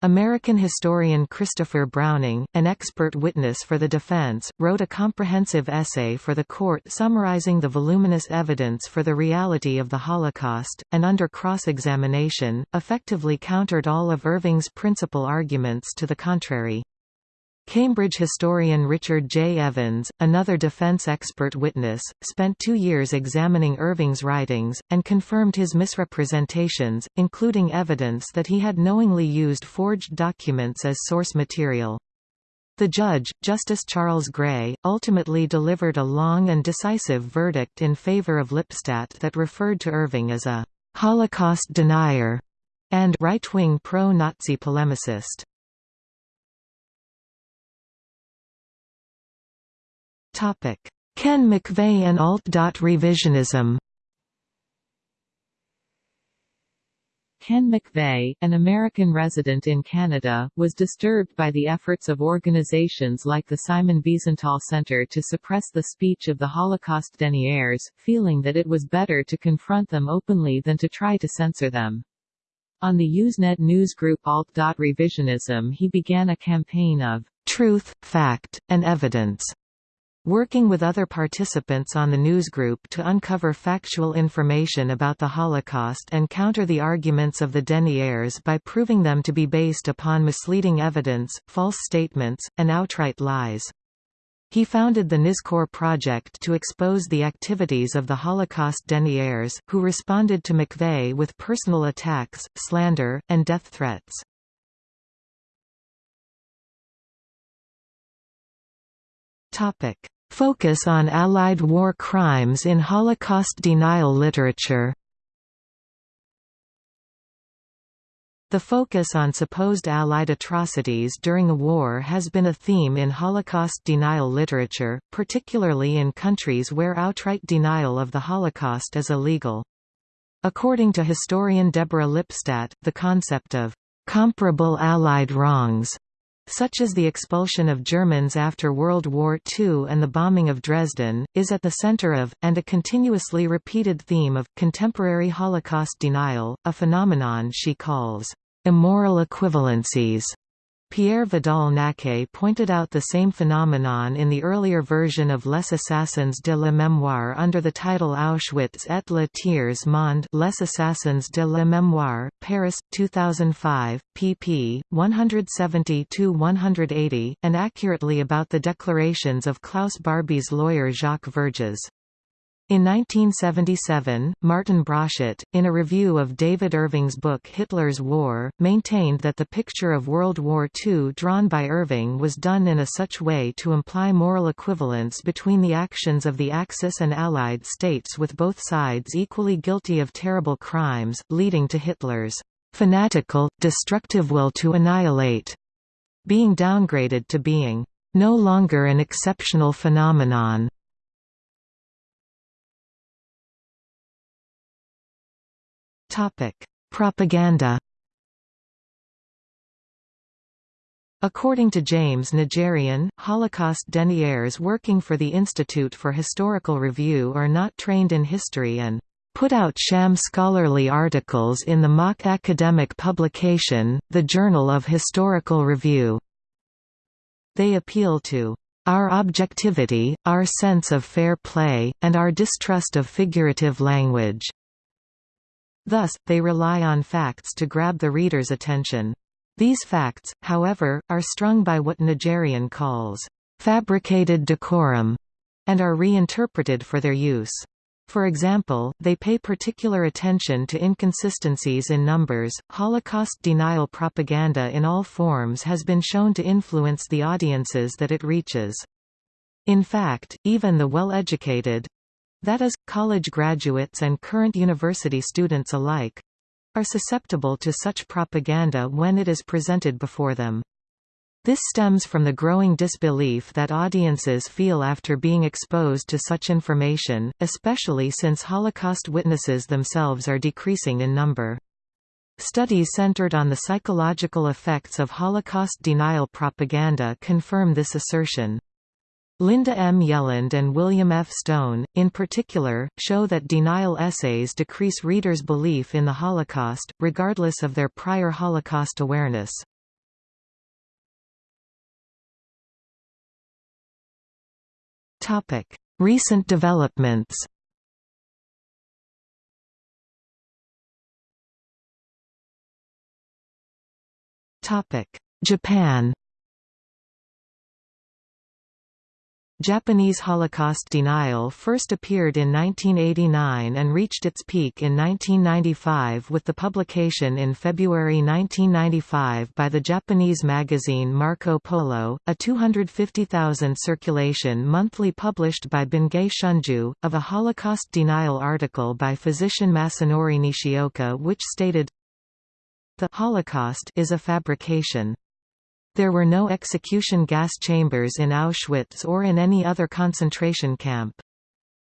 American historian Christopher Browning, an expert witness for the defense, wrote a comprehensive essay for the court summarizing the voluminous evidence for the reality of the Holocaust, and under cross-examination, effectively countered all of Irving's principal arguments to the contrary. Cambridge historian Richard J. Evans, another defense expert witness, spent two years examining Irving's writings, and confirmed his misrepresentations, including evidence that he had knowingly used forged documents as source material. The judge, Justice Charles Gray, ultimately delivered a long and decisive verdict in favor of Lipstadt that referred to Irving as a «Holocaust denier» and «right-wing pro-Nazi polemicist». Ken McVay and alt. Revisionism Ken McVay, an American resident in Canada, was disturbed by the efforts of organizations like the Simon Wiesenthal Center to suppress the speech of the Holocaust deniers, feeling that it was better to confront them openly than to try to censor them. On the Usenet newsgroup Alt. Revisionism he began a campaign of truth, fact, and evidence Working with other participants on the newsgroup to uncover factual information about the Holocaust and counter the arguments of the deniers by proving them to be based upon misleading evidence, false statements, and outright lies. He founded the Nizkor Project to expose the activities of the Holocaust deniers, who responded to McVay with personal attacks, slander, and death threats. Topic: Focus on Allied war crimes in Holocaust denial literature. The focus on supposed Allied atrocities during a war has been a theme in Holocaust denial literature, particularly in countries where outright denial of the Holocaust is illegal. According to historian Deborah Lipstadt, the concept of comparable Allied wrongs such as the expulsion of Germans after World War II and the bombing of Dresden, is at the center of, and a continuously repeated theme of, contemporary Holocaust denial, a phenomenon she calls, immoral equivalencies. Pierre Vidal-Naquet pointed out the same phenomenon in the earlier version of Les Assassins de la Mémoire under the title Auschwitz et le tiers monde Les Assassins de la Mémoire, Paris, 2005, pp. 170–180, and accurately about the declarations of Klaus Barbie's lawyer Jacques Vergès. In 1977, Martin Broszat, in a review of David Irving's book Hitler's War, maintained that the picture of World War II drawn by Irving was done in a such way to imply moral equivalence between the actions of the Axis and Allied states with both sides equally guilty of terrible crimes, leading to Hitler's fanatical, destructive will to annihilate being downgraded to being no longer an exceptional phenomenon. Propaganda. According to James Najarian, Holocaust deniers working for the Institute for Historical Review are not trained in history and put out sham scholarly articles in the mock academic publication, the Journal of Historical Review. They appeal to our objectivity, our sense of fair play, and our distrust of figurative language. Thus, they rely on facts to grab the reader's attention. These facts, however, are strung by what Najarian calls fabricated decorum, and are reinterpreted for their use. For example, they pay particular attention to inconsistencies in numbers. Holocaust denial propaganda in all forms has been shown to influence the audiences that it reaches. In fact, even the well-educated that is, college graduates and current university students alike, are susceptible to such propaganda when it is presented before them. This stems from the growing disbelief that audiences feel after being exposed to such information, especially since Holocaust witnesses themselves are decreasing in number. Studies centered on the psychological effects of Holocaust denial propaganda confirm this assertion. Linda M. Yelland and William F. Stone, in particular, show that denial essays decrease readers' belief in the Holocaust, regardless of their prior Holocaust awareness. Recent developments. Japan. Japanese Holocaust denial first appeared in 1989 and reached its peak in 1995 with the publication in February 1995 by the Japanese magazine Marco Polo, a 250,000 circulation monthly published by Bungei Shunju, of a Holocaust denial article by physician Masanori Nishioka which stated, The Holocaust is a fabrication. There were no execution gas chambers in Auschwitz or in any other concentration camp.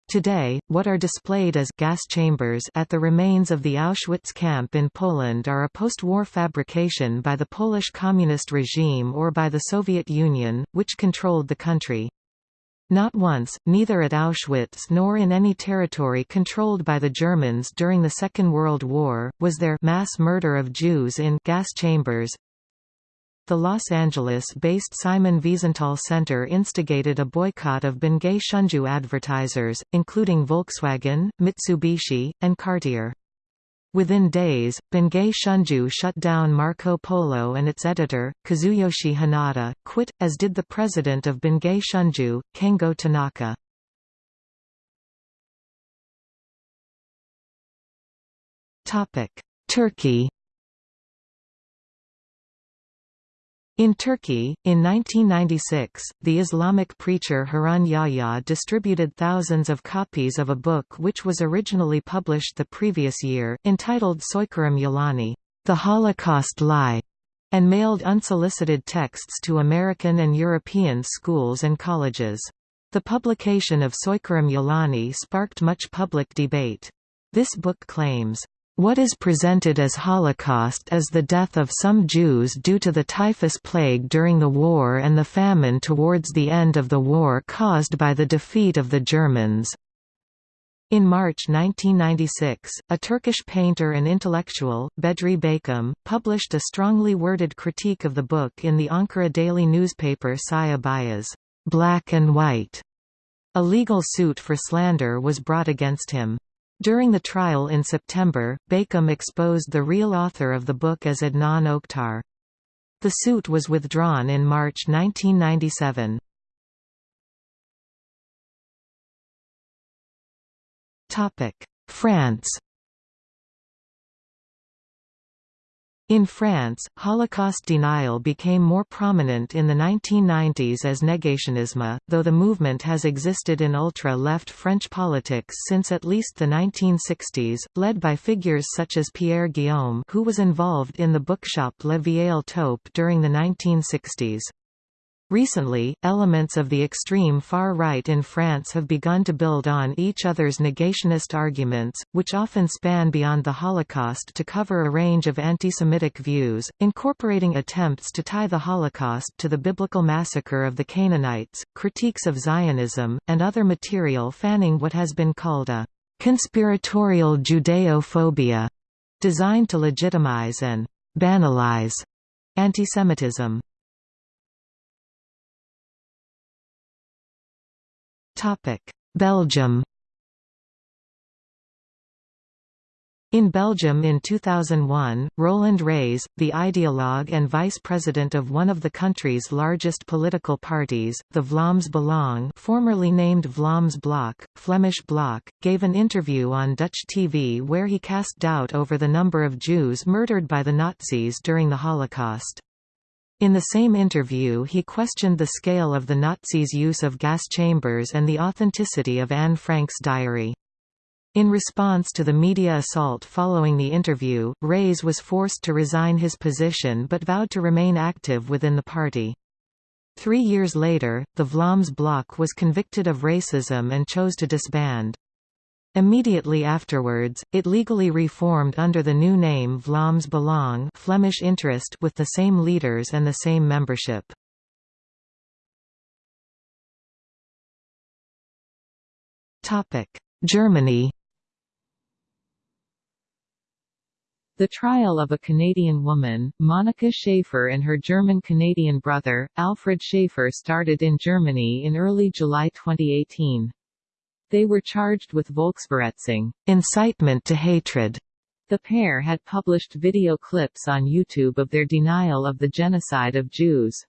Today, what are displayed as gas chambers at the remains of the Auschwitz camp in Poland are a post-war fabrication by the Polish communist regime or by the Soviet Union, which controlled the country. Not once, neither at Auschwitz nor in any territory controlled by the Germans during the Second World War, was there mass murder of Jews in gas chambers, the Los Angeles-based Simon Wiesenthal Center instigated a boycott of Bungei Shunju advertisers, including Volkswagen, Mitsubishi, and Cartier. Within days, Bungei Shunju shut down Marco Polo and its editor, Kazuyoshi Hanada, quit, as did the president of Bungei Shunju, Kengo Tanaka. Turkey In Turkey, in 1996, the Islamic preacher Harun Yahya distributed thousands of copies of a book which was originally published the previous year, entitled Soykırım Yalani, The Holocaust Lie, and mailed unsolicited texts to American and European schools and colleges. The publication of Soykırım Yalani sparked much public debate. This book claims, what is presented as Holocaust is the death of some Jews due to the typhus plague during the war and the famine towards the end of the war caused by the defeat of the Germans. In March 1996, a Turkish painter and intellectual, Bedri Baykam, published a strongly worded critique of the book in the Ankara daily newspaper Siyah Beyaz, Black and White. A legal suit for slander was brought against him. During the trial in September, Baykam exposed the real author of the book as Adnan Oktar. The suit was withdrawn in March 1997. France In France, Holocaust denial became more prominent in the 1990s as negationisme, though the movement has existed in ultra-left French politics since at least the 1960s, led by figures such as Pierre Guillaume who was involved in the bookshop Le Vieille Taupe during the 1960s. Recently, elements of the extreme far right in France have begun to build on each other's negationist arguments, which often span beyond the Holocaust to cover a range of anti-Semitic views, incorporating attempts to tie the Holocaust to the biblical massacre of the Canaanites, critiques of Zionism, and other material fanning what has been called a conspiratorial Judeophobia, designed to legitimize and banalize antisemitism. Belgium In Belgium in 2001, Roland Raes, the ideologue and vice president of one of the country's largest political parties, the Vlaams Belang formerly named Vlaams Blok, Flemish Bloc, gave an interview on Dutch TV where he cast doubt over the number of Jews murdered by the Nazis during the Holocaust. In the same interview he questioned the scale of the Nazis' use of gas chambers and the authenticity of Anne Frank's diary. In response to the media assault following the interview, Raes was forced to resign his position but vowed to remain active within the party. Three years later, the Vlaams Blok was convicted of racism and chose to disband. Immediately afterwards, it legally reformed under the new name Vlaams Belang Flemish interest with the same leaders and the same membership. Germany The trial of a Canadian woman, Monika Schaefer and her German-Canadian brother, Alfred Schaefer started in Germany in early July 2018. They were charged with Volksverhetzung incitement to hatred. The pair had published video clips on YouTube of their denial of the genocide of Jews.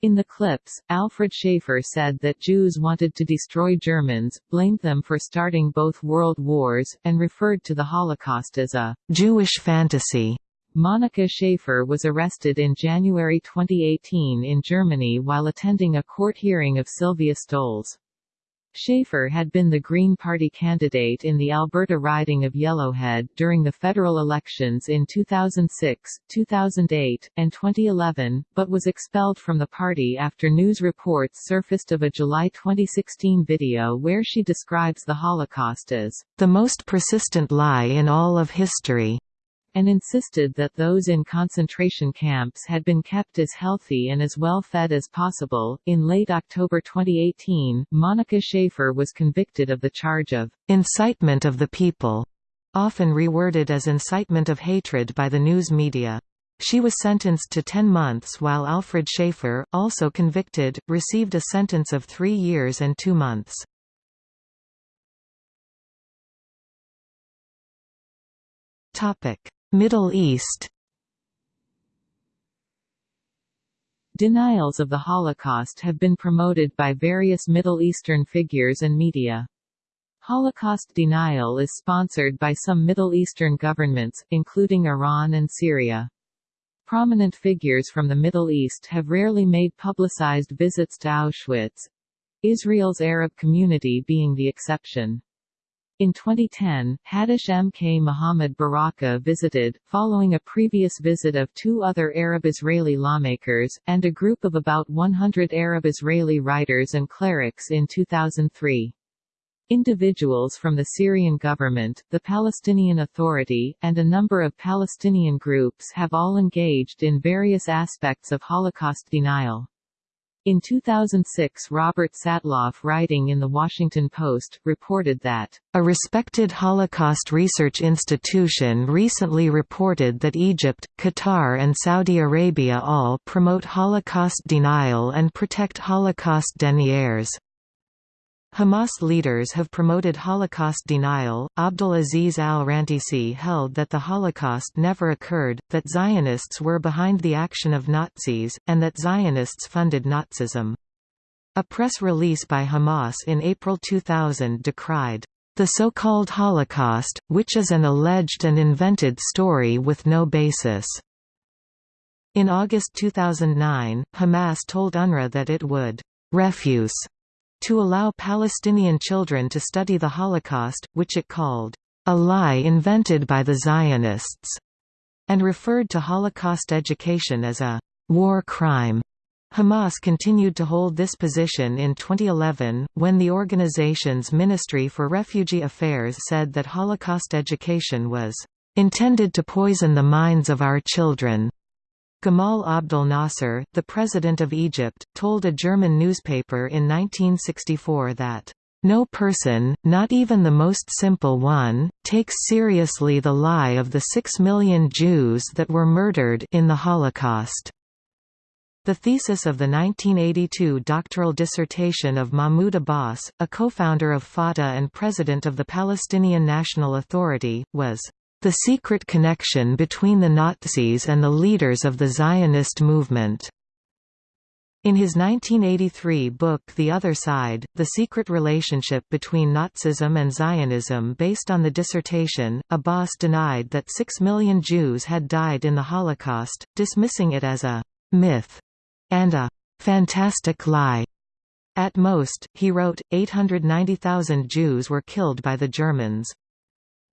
In the clips, Alfred Schaefer said that Jews wanted to destroy Germans, blamed them for starting both world wars, and referred to the Holocaust as a Jewish fantasy. Monika Schaefer was arrested in January 2018 in Germany while attending a court hearing of Sylvia Stolz. Schaefer had been the Green Party candidate in the Alberta riding of Yellowhead during the federal elections in 2006, 2008, and 2011, but was expelled from the party after news reports surfaced of a July 2016 video where she describes the Holocaust as the most persistent lie in all of history and insisted that those in concentration camps had been kept as healthy and as well fed as possible. In late October 2018, Monika Schaefer was convicted of the charge of incitement of the people, often reworded as incitement of hatred by the news media. She was sentenced to 10 months while Alfred Schaefer, also convicted, received a sentence of three years and two months. Topic. Middle East Denials of the Holocaust have been promoted by various Middle Eastern figures and media. Holocaust denial is sponsored by some Middle Eastern governments, including Iran and Syria. Prominent figures from the Middle East have rarely made publicized visits to Auschwitz, Israel's Arab community being the exception. In 2010, Hadash M. K. Mohammed Baraka visited, following a previous visit of two other Arab-Israeli lawmakers, and a group of about 100 Arab-Israeli writers and clerics in 2003. Individuals from the Syrian government, the Palestinian Authority, and a number of Palestinian groups have all engaged in various aspects of Holocaust denial. In 2006 Robert Satloff writing in The Washington Post, reported that, "...a respected Holocaust research institution recently reported that Egypt, Qatar and Saudi Arabia all promote Holocaust denial and protect Holocaust deniers." Hamas leaders have promoted Holocaust denial. Abdul Aziz al Rantisi held that the Holocaust never occurred, that Zionists were behind the action of Nazis, and that Zionists funded Nazism. A press release by Hamas in April 2000 decried the so-called Holocaust, which is an alleged and invented story with no basis. In August 2009, Hamas told UNRWA that it would refuse to allow Palestinian children to study the Holocaust, which it called, "...a lie invented by the Zionists", and referred to Holocaust education as a «war crime». Hamas continued to hold this position in 2011, when the organization's Ministry for Refugee Affairs said that Holocaust education was intended to poison the minds of our children. Gamal Abdel Nasser, the president of Egypt, told a German newspaper in 1964 that, "...no person, not even the most simple one, takes seriously the lie of the six million Jews that were murdered in the Holocaust." The thesis of the 1982 doctoral dissertation of Mahmoud Abbas, a co-founder of Fatah and president of the Palestinian National Authority, was the secret connection between the Nazis and the leaders of the Zionist movement. In his 1983 book The Other Side, The Secret Relationship Between Nazism and Zionism based on the dissertation, Abbas denied that six million Jews had died in the Holocaust, dismissing it as a myth and a fantastic lie. At most, he wrote, 890,000 Jews were killed by the Germans.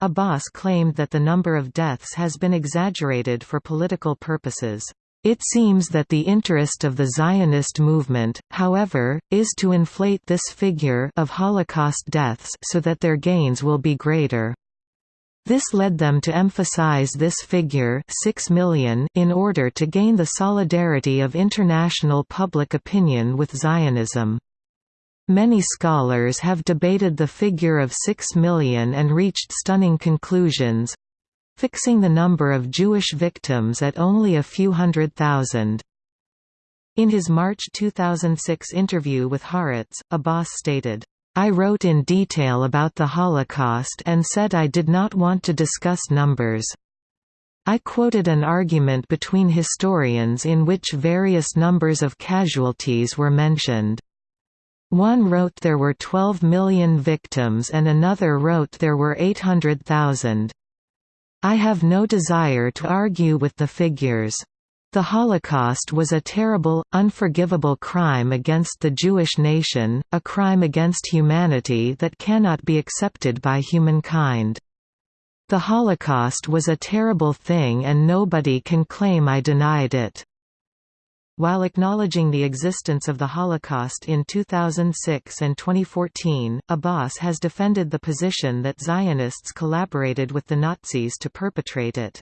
Abbas claimed that the number of deaths has been exaggerated for political purposes. It seems that the interest of the Zionist movement, however, is to inflate this figure of Holocaust deaths so that their gains will be greater. This led them to emphasize this figure 6 million in order to gain the solidarity of international public opinion with Zionism. Many scholars have debated the figure of 6 million and reached stunning conclusions fixing the number of Jewish victims at only a few hundred thousand. In his March 2006 interview with Haaretz, Abbas stated, I wrote in detail about the Holocaust and said I did not want to discuss numbers. I quoted an argument between historians in which various numbers of casualties were mentioned. One wrote there were 12 million victims and another wrote there were 800,000. I have no desire to argue with the figures. The Holocaust was a terrible, unforgivable crime against the Jewish nation, a crime against humanity that cannot be accepted by humankind. The Holocaust was a terrible thing and nobody can claim I denied it. While acknowledging the existence of the Holocaust in 2006 and 2014, Abbas has defended the position that Zionists collaborated with the Nazis to perpetrate it.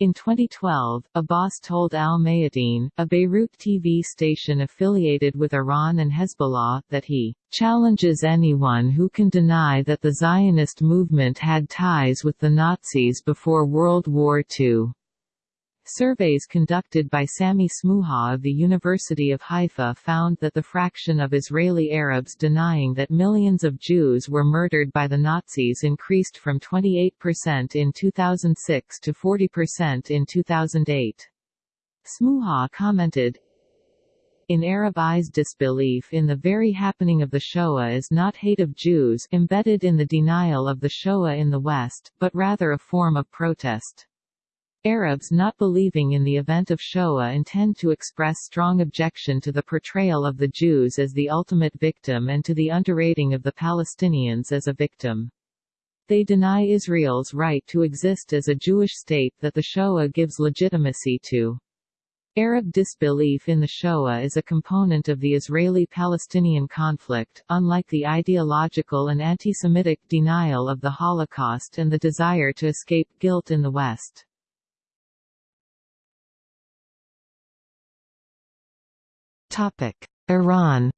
In 2012, Abbas told Al Mayadeen, a Beirut TV station affiliated with Iran and Hezbollah, that he challenges anyone who can deny that the Zionist movement had ties with the Nazis before World War II. Surveys conducted by Sammy Smooha of the University of Haifa found that the fraction of Israeli Arabs denying that millions of Jews were murdered by the Nazis increased from 28% in 2006 to 40% in 2008. Smuha commented, in Arab eyes disbelief in the very happening of the Shoah is not hate of Jews embedded in the denial of the Shoah in the West, but rather a form of protest. Arabs not believing in the event of Shoah intend to express strong objection to the portrayal of the Jews as the ultimate victim and to the underrating of the Palestinians as a victim. They deny Israel's right to exist as a Jewish state that the Shoah gives legitimacy to. Arab disbelief in the Shoah is a component of the Israeli-Palestinian conflict, unlike the ideological and anti-Semitic denial of the Holocaust and the desire to escape guilt in the West. Iran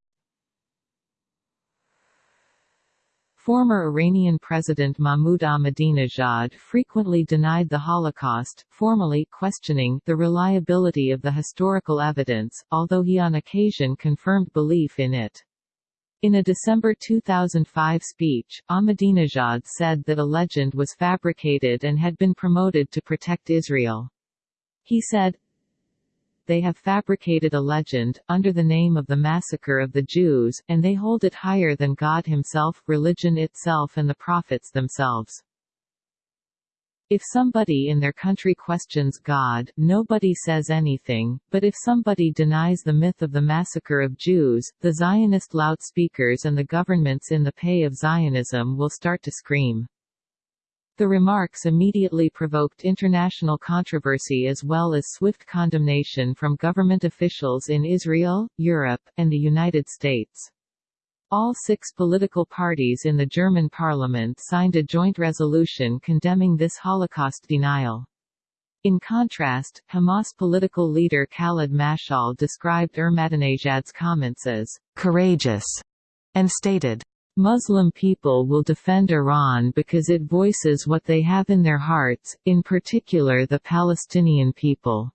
Former Iranian President Mahmoud Ahmadinejad frequently denied the Holocaust, formally questioning the reliability of the historical evidence, although he on occasion confirmed belief in it. In a December 2005 speech, Ahmadinejad said that a legend was fabricated and had been promoted to protect Israel. He said, they have fabricated a legend, under the name of the massacre of the Jews, and they hold it higher than God himself, religion itself and the prophets themselves. If somebody in their country questions God, nobody says anything, but if somebody denies the myth of the massacre of Jews, the Zionist loudspeakers and the governments in the pay of Zionism will start to scream. The remarks immediately provoked international controversy as well as swift condemnation from government officials in Israel, Europe, and the United States. All six political parties in the German parliament signed a joint resolution condemning this Holocaust denial. In contrast, Hamas political leader Khaled Mashal described Ahmadinejad's comments as courageous and stated, Muslim people will defend Iran because it voices what they have in their hearts, in particular the Palestinian people.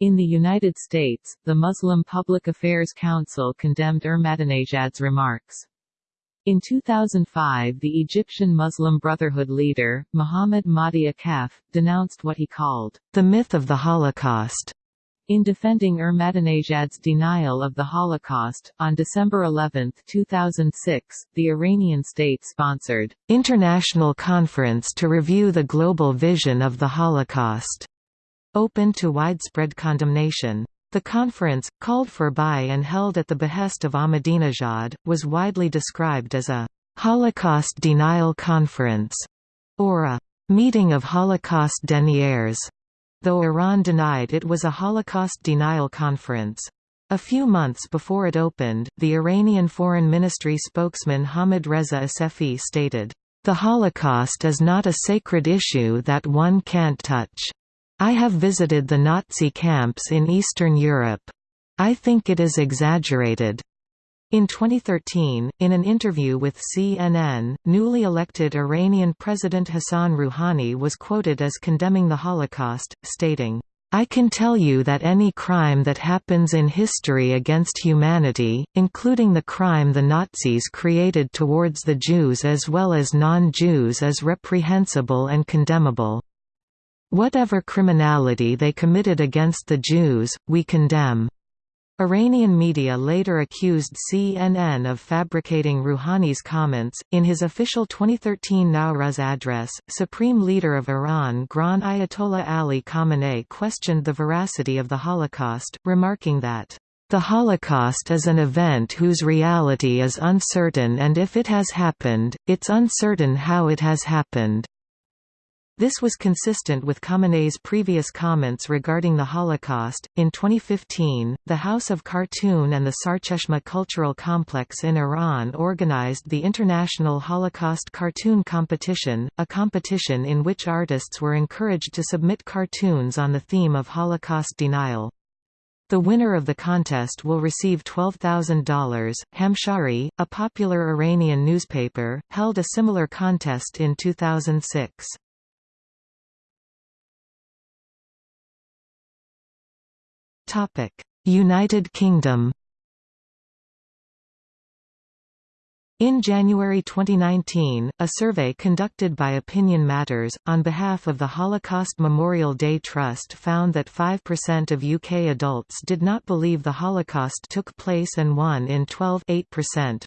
In the United States, the Muslim Public Affairs Council condemned Ahmadinejad's remarks. In 2005 the Egyptian Muslim Brotherhood leader, Muhammad Mahdi Akef, denounced what he called, "...the myth of the Holocaust." In defending Ahmadinejad's denial of the Holocaust, on December 11, 2006, the Iranian state-sponsored International Conference to Review the Global Vision of the Holocaust, open to widespread condemnation, The conference, called for by and held at the behest of Ahmadinejad, was widely described as a «Holocaust denial conference» or a «meeting of Holocaust deniers», though Iran denied it was a Holocaust denial conference. A few months before it opened, the Iranian Foreign Ministry spokesman Hamid Reza Asefi stated, "...the Holocaust is not a sacred issue that one can't touch. I have visited the Nazi camps in Eastern Europe. I think it is exaggerated. In 2013, in an interview with CNN, newly elected Iranian President Hassan Rouhani was quoted as condemning the Holocaust, stating, I can tell you that any crime that happens in history against humanity, including the crime the Nazis created towards the Jews as well as non-Jews is reprehensible and condemnable. Whatever criminality they committed against the Jews, we condemn. Iranian media later accused CNN of fabricating Rouhani's comments. In his official 2013 Nowruz address, Supreme Leader of Iran Grand Ayatollah Ali Khamenei questioned the veracity of the Holocaust, remarking that, The Holocaust is an event whose reality is uncertain and if it has happened, it's uncertain how it has happened. This was consistent with Khamenei's previous comments regarding the Holocaust. In 2015, the House of Cartoon and the Sarcheshmeh Cultural Complex in Iran organized the International Holocaust Cartoon Competition, a competition in which artists were encouraged to submit cartoons on the theme of Holocaust denial. The winner of the contest will receive $12,000. Hamshahri, a popular Iranian newspaper, held a similar contest in 2006. United Kingdom In January 2019, a survey conducted by Opinion Matters, on behalf of the Holocaust Memorial Day Trust found that 5% of UK adults did not believe the Holocaust took place and 1 in 12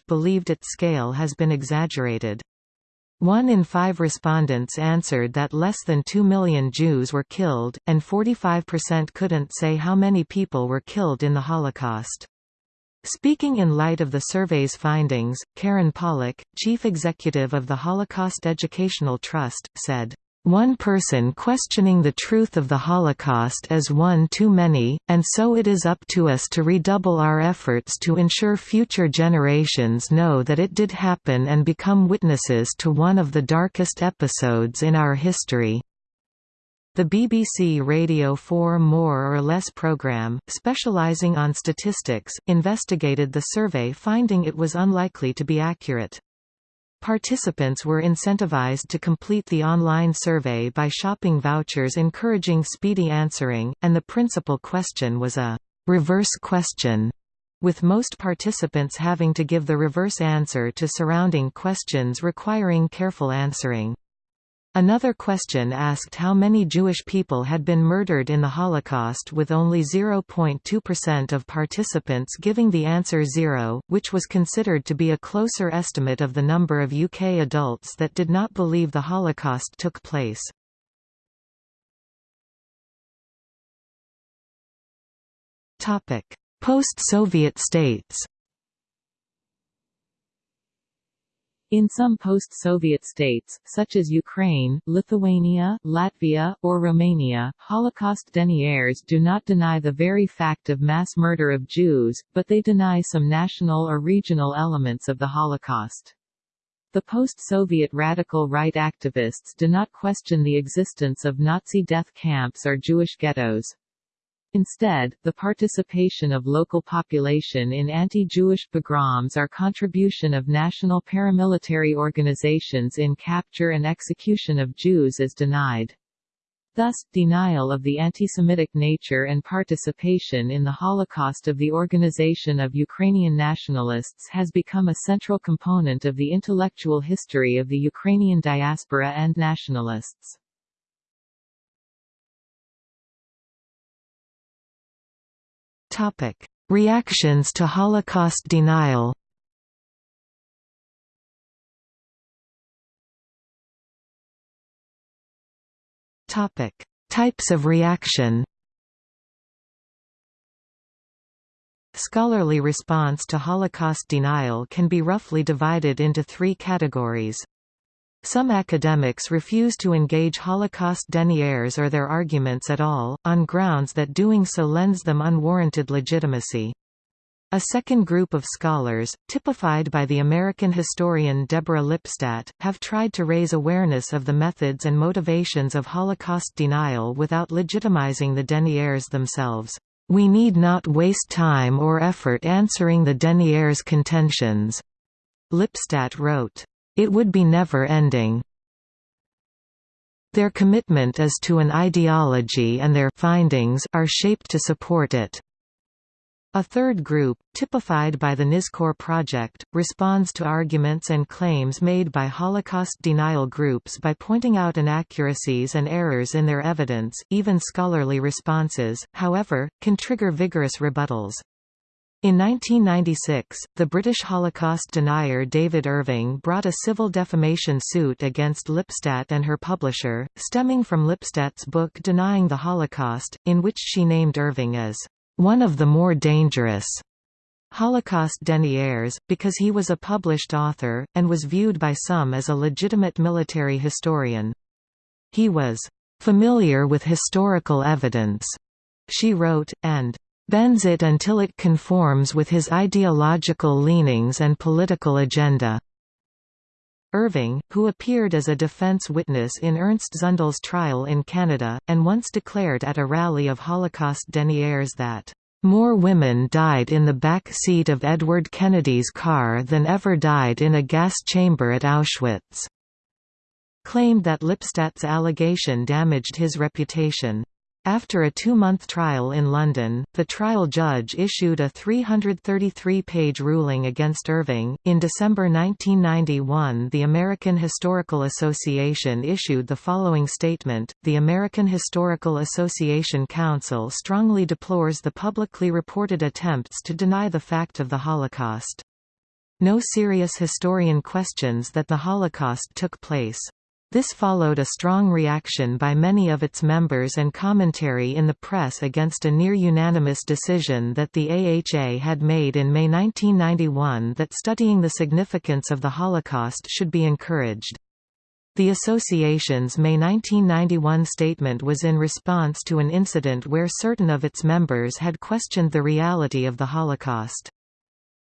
believed its scale has been exaggerated. One in five respondents answered that less than 2 million Jews were killed, and 45% couldn't say how many people were killed in the Holocaust. Speaking in light of the survey's findings, Karen Pollock, chief executive of the Holocaust Educational Trust, said, one person questioning the truth of the Holocaust is one too many, and so it is up to us to redouble our efforts to ensure future generations know that it did happen and become witnesses to one of the darkest episodes in our history. The BBC Radio 4 More or Less programme, specialising on statistics, investigated the survey finding it was unlikely to be accurate. Participants were incentivized to complete the online survey by shopping vouchers encouraging speedy answering, and the principal question was a «reverse question», with most participants having to give the reverse answer to surrounding questions requiring careful answering. Another question asked how many Jewish people had been murdered in the Holocaust with only 0.2% of participants giving the answer zero, which was considered to be a closer estimate of the number of UK adults that did not believe the Holocaust took place. Post-Soviet states In some post-Soviet states, such as Ukraine, Lithuania, Latvia, or Romania, Holocaust deniers do not deny the very fact of mass murder of Jews, but they deny some national or regional elements of the Holocaust. The post-Soviet radical right activists do not question the existence of Nazi death camps or Jewish ghettos. Instead, the participation of local population in anti-Jewish pogroms or contribution of national paramilitary organizations in capture and execution of Jews is denied. Thus, denial of the anti-Semitic nature and participation in the Holocaust of the Organization of Ukrainian Nationalists has become a central component of the intellectual history of the Ukrainian diaspora and nationalists. Topic: Reactions to Holocaust denial. Topic: Types of reaction. scholarly response to Holocaust denial can be roughly divided into three categories. Some academics refuse to engage Holocaust deniers or their arguments at all, on grounds that doing so lends them unwarranted legitimacy. A second group of scholars, typified by the American historian Deborah Lipstadt, have tried to raise awareness of the methods and motivations of Holocaust denial without legitimizing the deniers themselves. We need not waste time or effort answering the deniers' contentions. Lipstadt wrote. It would be never-ending. Their commitment is to an ideology and their findings are shaped to support it. A third group, typified by the Nizkor Project, responds to arguments and claims made by Holocaust denial groups by pointing out inaccuracies and errors in their evidence. Even scholarly responses, however, can trigger vigorous rebuttals. In 1996, the British Holocaust denier David Irving brought a civil defamation suit against Lipstadt and her publisher, stemming from Lipstadt's book Denying the Holocaust, in which she named Irving as one of the more dangerous Holocaust deniers, because he was a published author, and was viewed by some as a legitimate military historian. He was familiar with historical evidence, she wrote, and bends it until it conforms with his ideological leanings and political agenda. Irving, who appeared as a defense witness in Ernst Zundel's trial in Canada, and once declared at a rally of Holocaust deniers that, "...more women died in the back seat of Edward Kennedy's car than ever died in a gas chamber at Auschwitz," claimed that Lipstadt's allegation damaged his reputation. After a two-month trial in London, the trial judge issued a 333-page ruling against Irving. In December 1991, the American Historical Association issued the following statement: The American Historical Association Council strongly deplores the publicly reported attempts to deny the fact of the Holocaust. No serious historian questions that the Holocaust took place. This followed a strong reaction by many of its members and commentary in the press against a near-unanimous decision that the AHA had made in May 1991 that studying the significance of the Holocaust should be encouraged. The association's May 1991 statement was in response to an incident where certain of its members had questioned the reality of the Holocaust.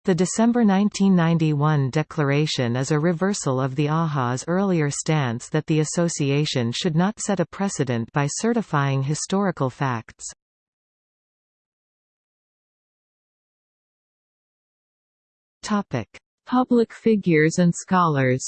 The December 1991 declaration is a reversal of the AHA's earlier stance that the association should not set a precedent by certifying historical facts. Public figures and scholars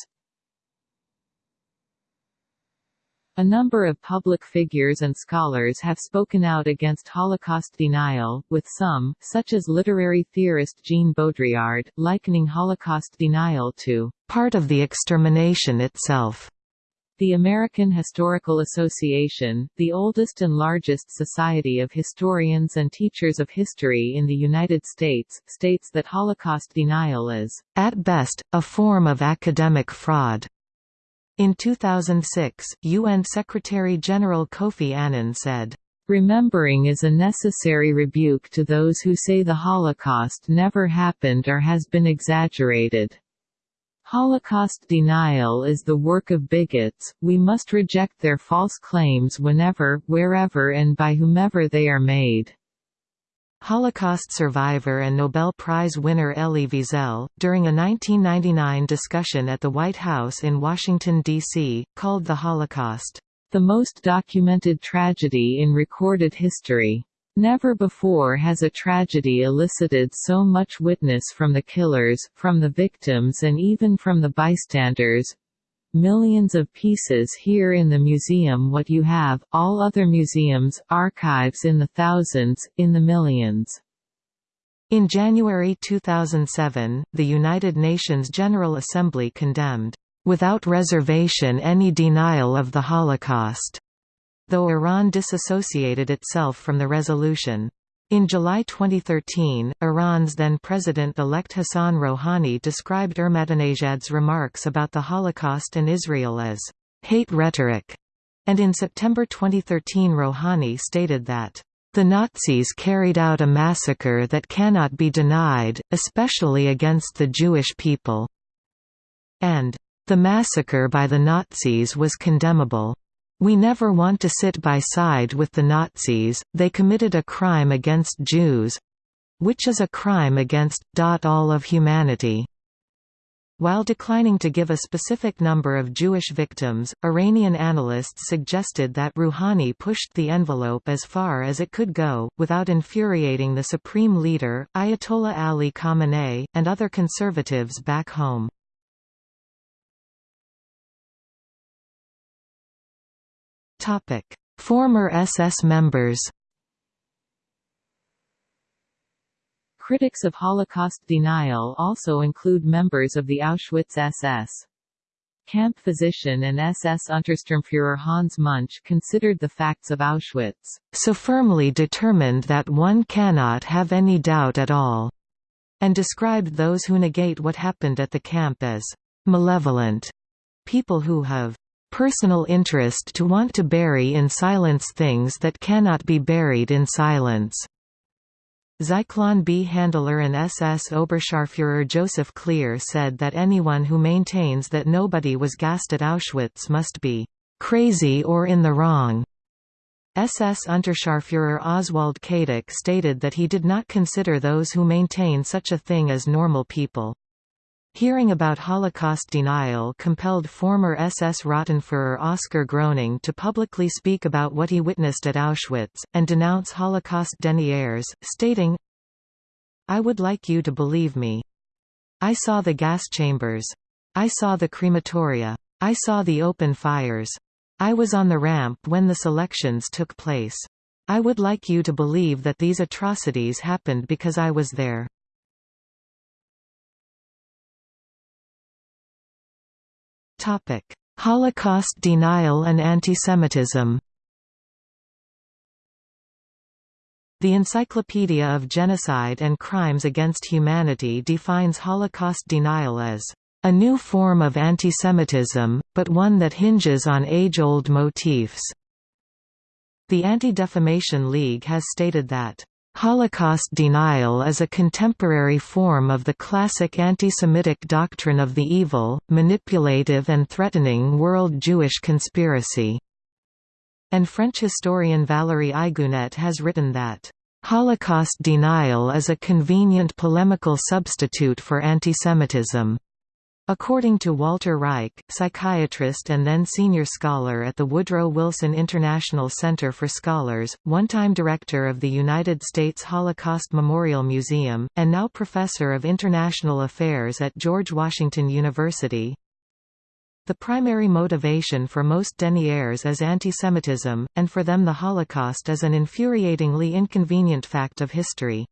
A number of public figures and scholars have spoken out against Holocaust denial, with some, such as literary theorist Jean Baudrillard, likening Holocaust denial to part of the extermination itself. The American Historical Association, the oldest and largest society of historians and teachers of history in the United States, states that Holocaust denial is, at best, a form of academic fraud. In 2006, UN Secretary-General Kofi Annan said, Remembering is a necessary rebuke to those who say the Holocaust never happened or has been exaggerated. Holocaust denial is the work of bigots, we must reject their false claims whenever, wherever and by whomever they are made. Holocaust survivor and Nobel Prize winner Elie Wiesel, during a 1999 discussion at the White House in Washington, D.C., called the Holocaust, "...the most documented tragedy in recorded history." Never before has a tragedy elicited so much witness from the killers, from the victims and even from the bystanders, Millions of pieces here in the museum what you have, all other museums, archives in the thousands, in the millions. In January 2007, the United Nations General Assembly condemned, "...without reservation any denial of the Holocaust", though Iran disassociated itself from the resolution. In July 2013, Iran's then-President-elect Hassan Rouhani described Ahmadinejad's remarks about the Holocaust and Israel as «hate rhetoric», and in September 2013 Rouhani stated that The Nazis carried out a massacre that cannot be denied, especially against the Jewish people. And, "...the massacre by the Nazis was condemnable. We never want to sit by side with the Nazis, they committed a crime against Jews—which is a crime against, all of humanity." While declining to give a specific number of Jewish victims, Iranian analysts suggested that Rouhani pushed the envelope as far as it could go, without infuriating the supreme leader, Ayatollah Ali Khamenei, and other conservatives back home. Former SS members Critics of Holocaust denial also include members of the Auschwitz SS. Camp physician and SS Untersturmführer Hans Münch considered the facts of Auschwitz, "...so firmly determined that one cannot have any doubt at all," and described those who negate what happened at the camp as "...malevolent," people who have personal interest to want to bury in silence things that cannot be buried in silence. Zyklon B. Handler and SS Oberscharführer Joseph Klehr said that anyone who maintains that nobody was gassed at Auschwitz must be «crazy or in the wrong». SS Unterscharführer Oswald Kaduk stated that he did not consider those who maintain such a thing as normal people. Hearing about Holocaust denial compelled former SS Rottenführer Oskar Groening to publicly speak about what he witnessed at Auschwitz, and denounce Holocaust deniers, stating, I would like you to believe me. I saw the gas chambers. I saw the crematoria. I saw the open fires. I was on the ramp when the selections took place. I would like you to believe that these atrocities happened because I was there. Holocaust denial and antisemitism The Encyclopedia of Genocide and Crimes Against Humanity defines Holocaust denial as a new form of antisemitism, but one that hinges on age-old motifs. The Anti-Defamation League has stated that Holocaust denial is a contemporary form of the classic anti-Semitic doctrine of the evil, manipulative and threatening world Jewish conspiracy. And French historian Valérie Igounet has written that, "...Holocaust denial is a convenient polemical substitute for antisemitism." According to Walter Reich, psychiatrist and then senior scholar at the Woodrow Wilson International Center for Scholars, one-time director of the United States Holocaust Memorial Museum, and now professor of international affairs at George Washington University, the primary motivation for most deniers is antisemitism, and for them the Holocaust is an infuriatingly inconvenient fact of history.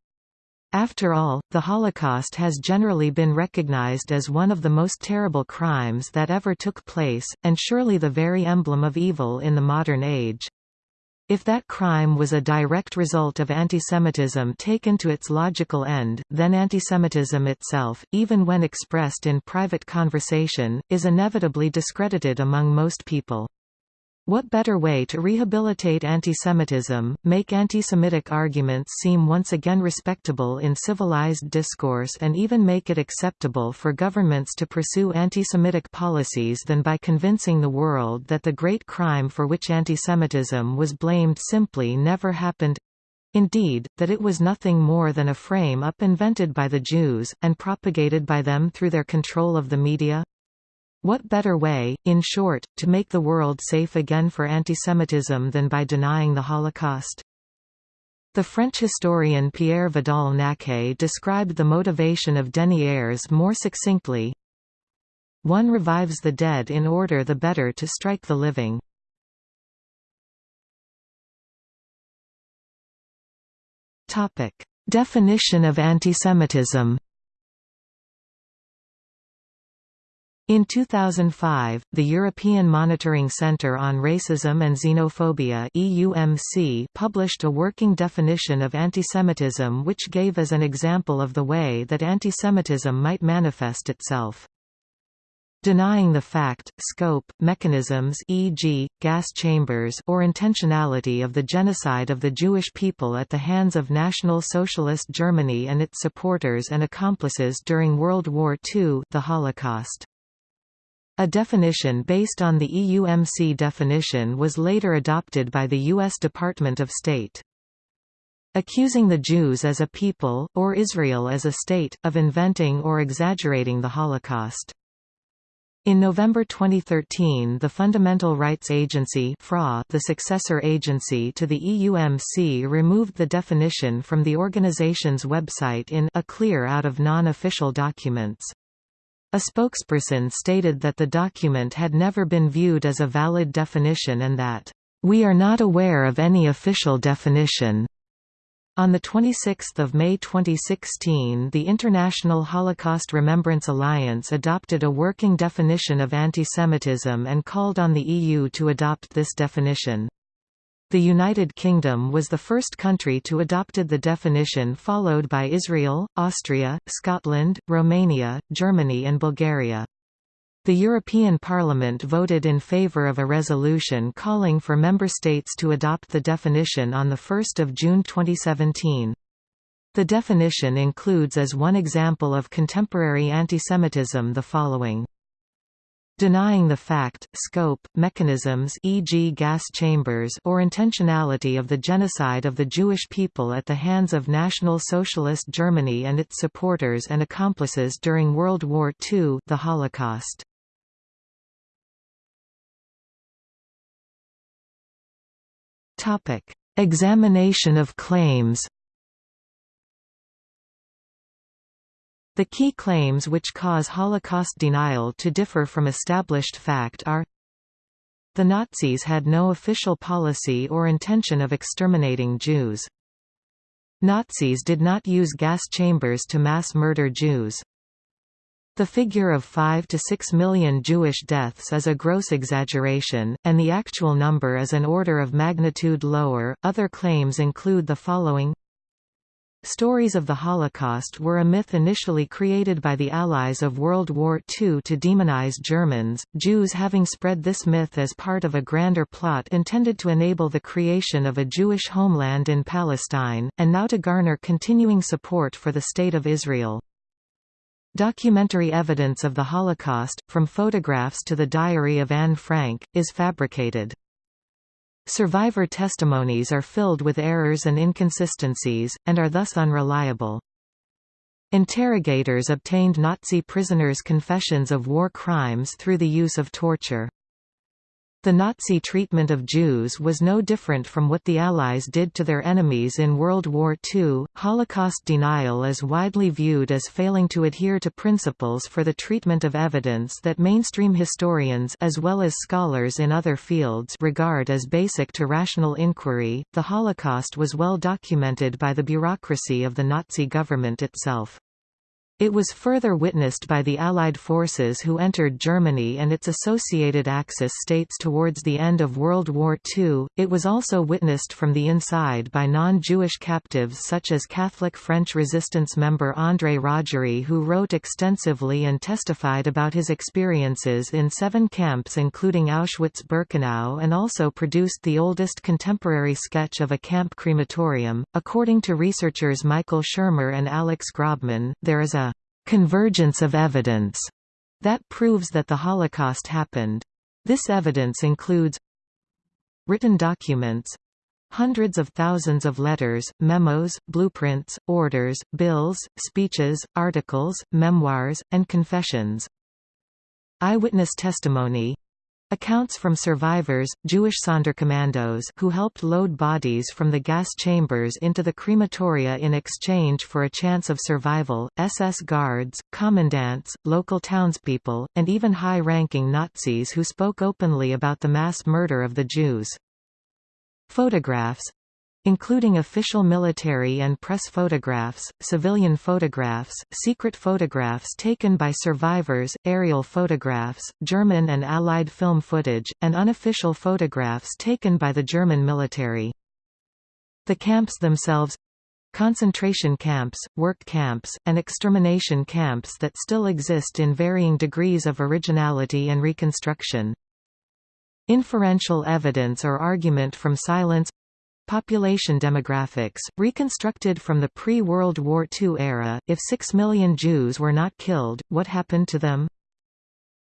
After all, the Holocaust has generally been recognized as one of the most terrible crimes that ever took place, and surely the very emblem of evil in the modern age. If that crime was a direct result of antisemitism taken to its logical end, then antisemitism itself, even when expressed in private conversation, is inevitably discredited among most people. What better way to rehabilitate antisemitism, make antisemitic arguments seem once again respectable in civilized discourse and even make it acceptable for governments to pursue antisemitic policies than by convincing the world that the great crime for which antisemitism was blamed simply never happened Indeed, that it was nothing more than a frame-up invented by the Jews, and propagated by them through their control of the media? What better way, in short, to make the world safe again for antisemitism than by denying the Holocaust? The French historian Pierre Vidal-Naquet described the motivation of deniers more succinctly. One revives the dead in order the better to strike the living. Definition of antisemitism In 2005, the European Monitoring Centre on Racism and Xenophobia EUMC published a working definition of antisemitism which gave as an example of the way that antisemitism might manifest itself. denying the fact, scope, mechanisms e.g., gas chambers or intentionality of the genocide of the Jewish people at the hands of National Socialist Germany and its supporters and accomplices during World War II the Holocaust. A definition based on the EUMC definition was later adopted by the U.S. Department of State. Accusing the Jews as a people, or Israel as a state, of inventing or exaggerating the Holocaust. In November 2013 the Fundamental Rights Agency FRA, the successor agency to the EUMC removed the definition from the organization's website in a clear out of non-official documents. A spokesperson stated that the document had never been viewed as a valid definition and that, "...we are not aware of any official definition." On 26 May 2016 the International Holocaust Remembrance Alliance adopted a working definition of antisemitism and called on the EU to adopt this definition. The United Kingdom was the first country to adopted the definition followed by Israel, Austria, Scotland, Romania, Germany and Bulgaria. The European Parliament voted in favour of a resolution calling for member states to adopt the definition on 1 June 2017. The definition includes as one example of contemporary antisemitism the following denying the fact, scope, mechanisms e.g. gas chambers or intentionality of the genocide of the Jewish people at the hands of National Socialist Germany and its supporters and accomplices during World War II the Holocaust. Examination of claims. The key claims which cause Holocaust denial to differ from established fact are The Nazis had no official policy or intention of exterminating Jews. Nazis did not use gas chambers to mass murder Jews. The figure of 5 to 6 million Jewish deaths is a gross exaggeration, and the actual number is an order of magnitude lower. Other claims include the following Stories of the Holocaust were a myth initially created by the Allies of World War II to demonize Germans, Jews having spread this myth as part of a grander plot intended to enable the creation of a Jewish homeland in Palestine, and now to garner continuing support for the State of Israel. Documentary evidence of the Holocaust, from photographs to the diary of Anne Frank, is fabricated. Survivor testimonies are filled with errors and inconsistencies, and are thus unreliable. Interrogators obtained Nazi prisoners' confessions of war crimes through the use of torture. The Nazi treatment of Jews was no different from what the Allies did to their enemies in World War II. Holocaust denial is widely viewed as failing to adhere to principles for the treatment of evidence that mainstream historians as well as scholars in other fields regard as basic to rational inquiry. The Holocaust was well documented by the bureaucracy of the Nazi government itself. It was further witnessed by the Allied forces who entered Germany and its associated Axis states towards the end of World War II. It was also witnessed from the inside by non-Jewish captives such as Catholic French resistance member André Rogerie who wrote extensively and testified about his experiences in seven camps including Auschwitz-Birkenau and also produced the oldest contemporary sketch of a camp crematorium. According to researchers Michael Shermer and Alex Grobman, there is a convergence of evidence that proves that the Holocaust happened. This evidence includes written documents, hundreds of thousands of letters, memos, blueprints, orders, bills, speeches, articles, memoirs, and confessions. Eyewitness testimony Accounts from survivors, Jewish Sonderkommandos who helped load bodies from the gas chambers into the crematoria in exchange for a chance of survival, SS guards, commandants, local townspeople, and even high-ranking Nazis who spoke openly about the mass murder of the Jews. Photographs including official military and press photographs, civilian photographs, secret photographs taken by survivors, aerial photographs, German and Allied film footage, and unofficial photographs taken by the German military. The camps themselves concentration camps, work camps, and extermination camps that still exist in varying degrees of originality and reconstruction. Inferential evidence or argument from silence Population demographics, reconstructed from the pre-World War II era, if six million Jews were not killed, what happened to them?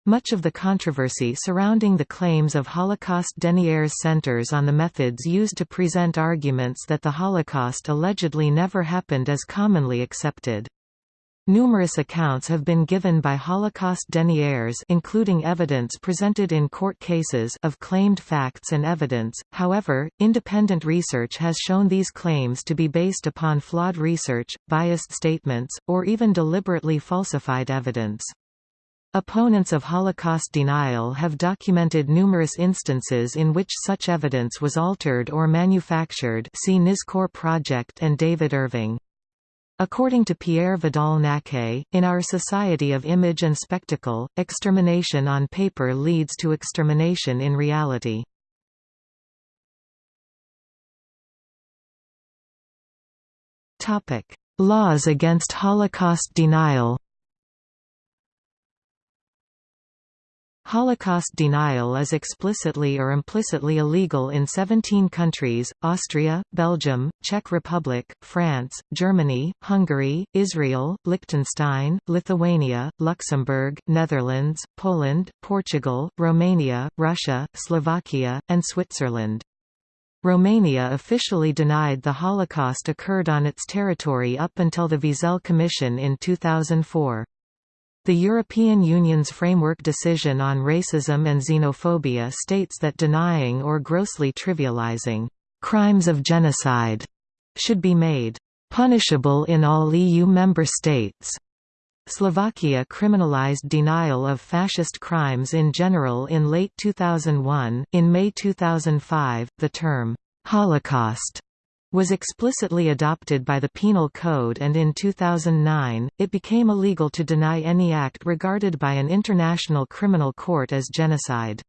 Much of the controversy surrounding the claims of Holocaust deniers centers on the methods used to present arguments that the Holocaust allegedly never happened as commonly accepted. Numerous accounts have been given by Holocaust deniers including evidence presented in court cases of claimed facts and evidence, however, independent research has shown these claims to be based upon flawed research, biased statements, or even deliberately falsified evidence. Opponents of Holocaust denial have documented numerous instances in which such evidence was altered or manufactured see Nizkor Project and David Irving. According to Pierre Vidal-Naquet, in our society of image and spectacle, extermination on paper leads to extermination in reality. Laws against Holocaust denial Holocaust denial is explicitly or implicitly illegal in 17 countries, Austria, Belgium, Czech Republic, France, Germany, Hungary, Israel, Liechtenstein, Lithuania, Luxembourg, Netherlands, Poland, Portugal, Romania, Russia, Slovakia, and Switzerland. Romania officially denied the Holocaust occurred on its territory up until the Wiesel Commission in 2004. The European Union's framework decision on racism and xenophobia states that denying or grossly trivializing crimes of genocide should be made punishable in all EU member states. Slovakia criminalized denial of fascist crimes in general in late 2001. In May 2005, the term Holocaust was explicitly adopted by the Penal Code and in 2009, it became illegal to deny any act regarded by an international criminal court as genocide.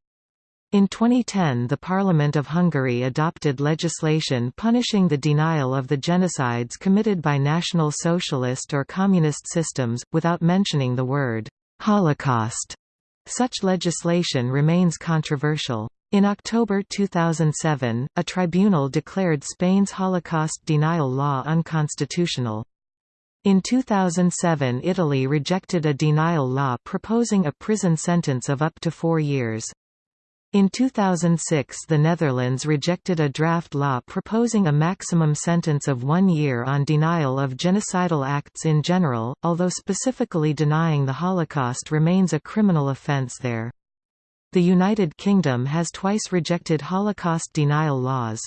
In 2010 the Parliament of Hungary adopted legislation punishing the denial of the genocides committed by National Socialist or Communist systems, without mentioning the word «Holocaust». Such legislation remains controversial. In October 2007, a tribunal declared Spain's Holocaust denial law unconstitutional. In 2007 Italy rejected a denial law proposing a prison sentence of up to four years. In 2006 the Netherlands rejected a draft law proposing a maximum sentence of one year on denial of genocidal acts in general, although specifically denying the Holocaust remains a criminal offence there. The United Kingdom has twice rejected Holocaust denial laws.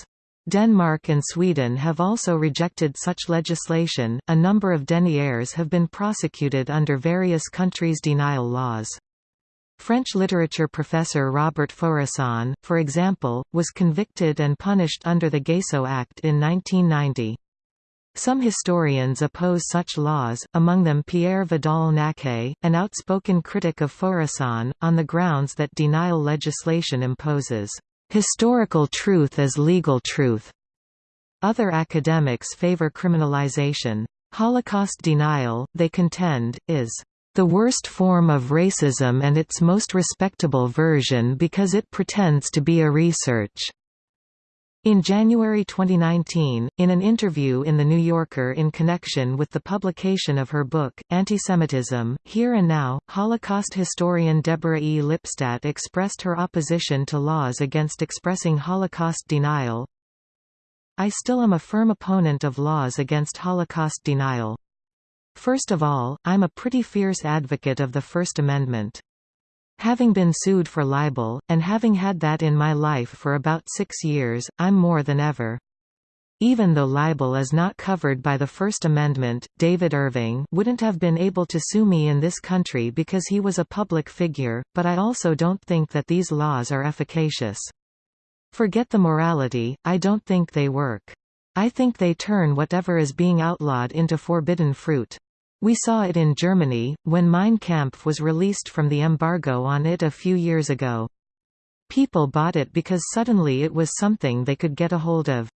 Denmark and Sweden have also rejected such legislation. A number of deniers have been prosecuted under various countries' denial laws. French literature professor Robert Faurisson, for example, was convicted and punished under the Gayssot Act in 1990. Some historians oppose such laws, among them Pierre Vidal-Naquet, an outspoken critic of Faurisson, on the grounds that denial legislation imposes historical truth as legal truth. Other academics favor criminalization. Holocaust denial, they contend, is the worst form of racism and its most respectable version because it pretends to be a research. In January 2019, in an interview in The New Yorker in connection with the publication of her book, Antisemitism, Here and Now, Holocaust historian Deborah E. Lipstadt expressed her opposition to laws against expressing Holocaust denial. I still am a firm opponent of laws against Holocaust denial. First of all, I'm a pretty fierce advocate of the First Amendment. Having been sued for libel, and having had that in my life for about six years, I'm more than ever. Even though libel is not covered by the First Amendment, David Irving wouldn't have been able to sue me in this country because he was a public figure, but I also don't think that these laws are efficacious. Forget the morality, I don't think they work. I think they turn whatever is being outlawed into forbidden fruit. We saw it in Germany, when Mein Kampf was released from the embargo on it a few years ago. People bought it because suddenly it was something they could get a hold of.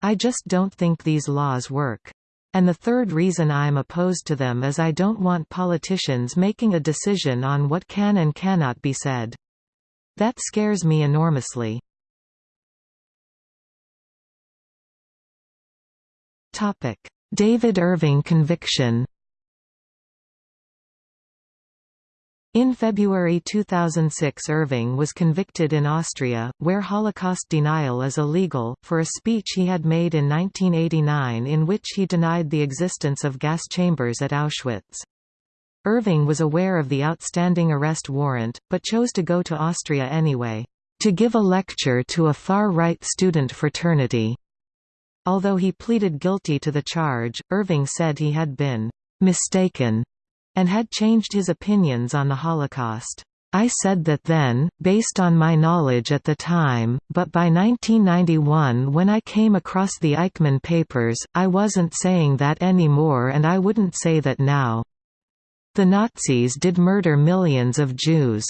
I just don't think these laws work. And the third reason I'm opposed to them is I don't want politicians making a decision on what can and cannot be said. That scares me enormously. David Irving conviction In February 2006 Irving was convicted in Austria, where Holocaust denial is illegal, for a speech he had made in 1989 in which he denied the existence of gas chambers at Auschwitz. Irving was aware of the outstanding arrest warrant, but chose to go to Austria anyway, to give a lecture to a far-right student fraternity. Although he pleaded guilty to the charge, Irving said he had been mistaken and had changed his opinions on the Holocaust. I said that then, based on my knowledge at the time, but by 1991 when I came across the Eichmann papers, I wasn't saying that anymore and I wouldn't say that now. The Nazis did murder millions of Jews.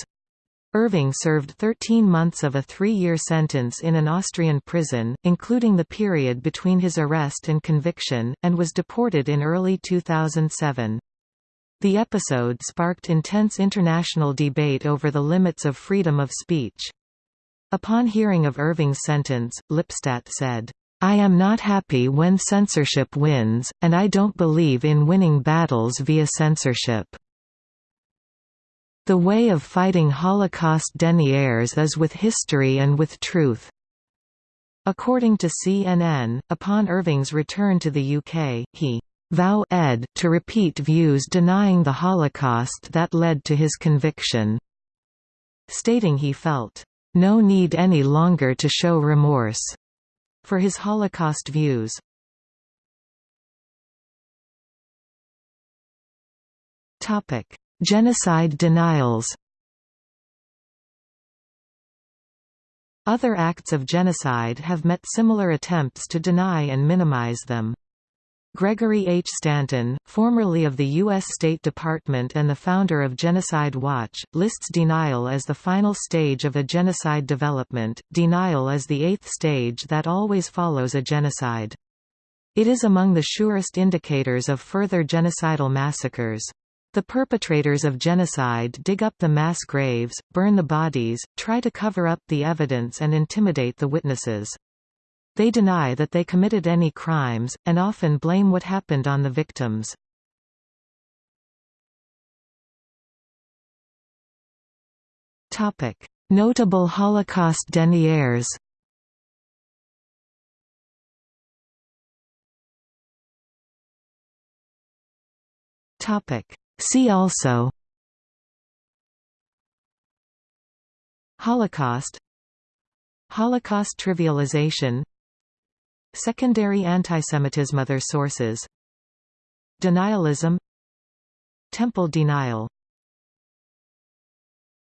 Irving served 13 months of a three-year sentence in an Austrian prison, including the period between his arrest and conviction, and was deported in early 2007. The episode sparked intense international debate over the limits of freedom of speech. Upon hearing of Irving's sentence, Lipstadt said, I am not happy when censorship wins, and I don't believe in winning battles via censorship. The way of fighting Holocaust deniers is with history and with truth. According to CNN, upon Irving's return to the UK, he vow ed to repeat views denying the Holocaust that led to his conviction, stating he felt no need any longer to show remorse for his Holocaust views. Genocide denials. Other acts of genocide have met similar attempts to deny and minimize them. Gregory H. Stanton, formerly of the U.S. State Department and the founder of Genocide Watch, lists denial as the final stage of a genocide development. Denial is the eighth stage that always follows a genocide. It is among the surest indicators of further genocidal massacres. The perpetrators of genocide dig up the mass graves, burn the bodies, try to cover up the evidence and intimidate the witnesses. They deny that they committed any crimes, and often blame what happened on the victims. Notable Holocaust deniers. See also. Holocaust. Holocaust trivialization Secondary antisemitism Other sources. Denialism. Temple denial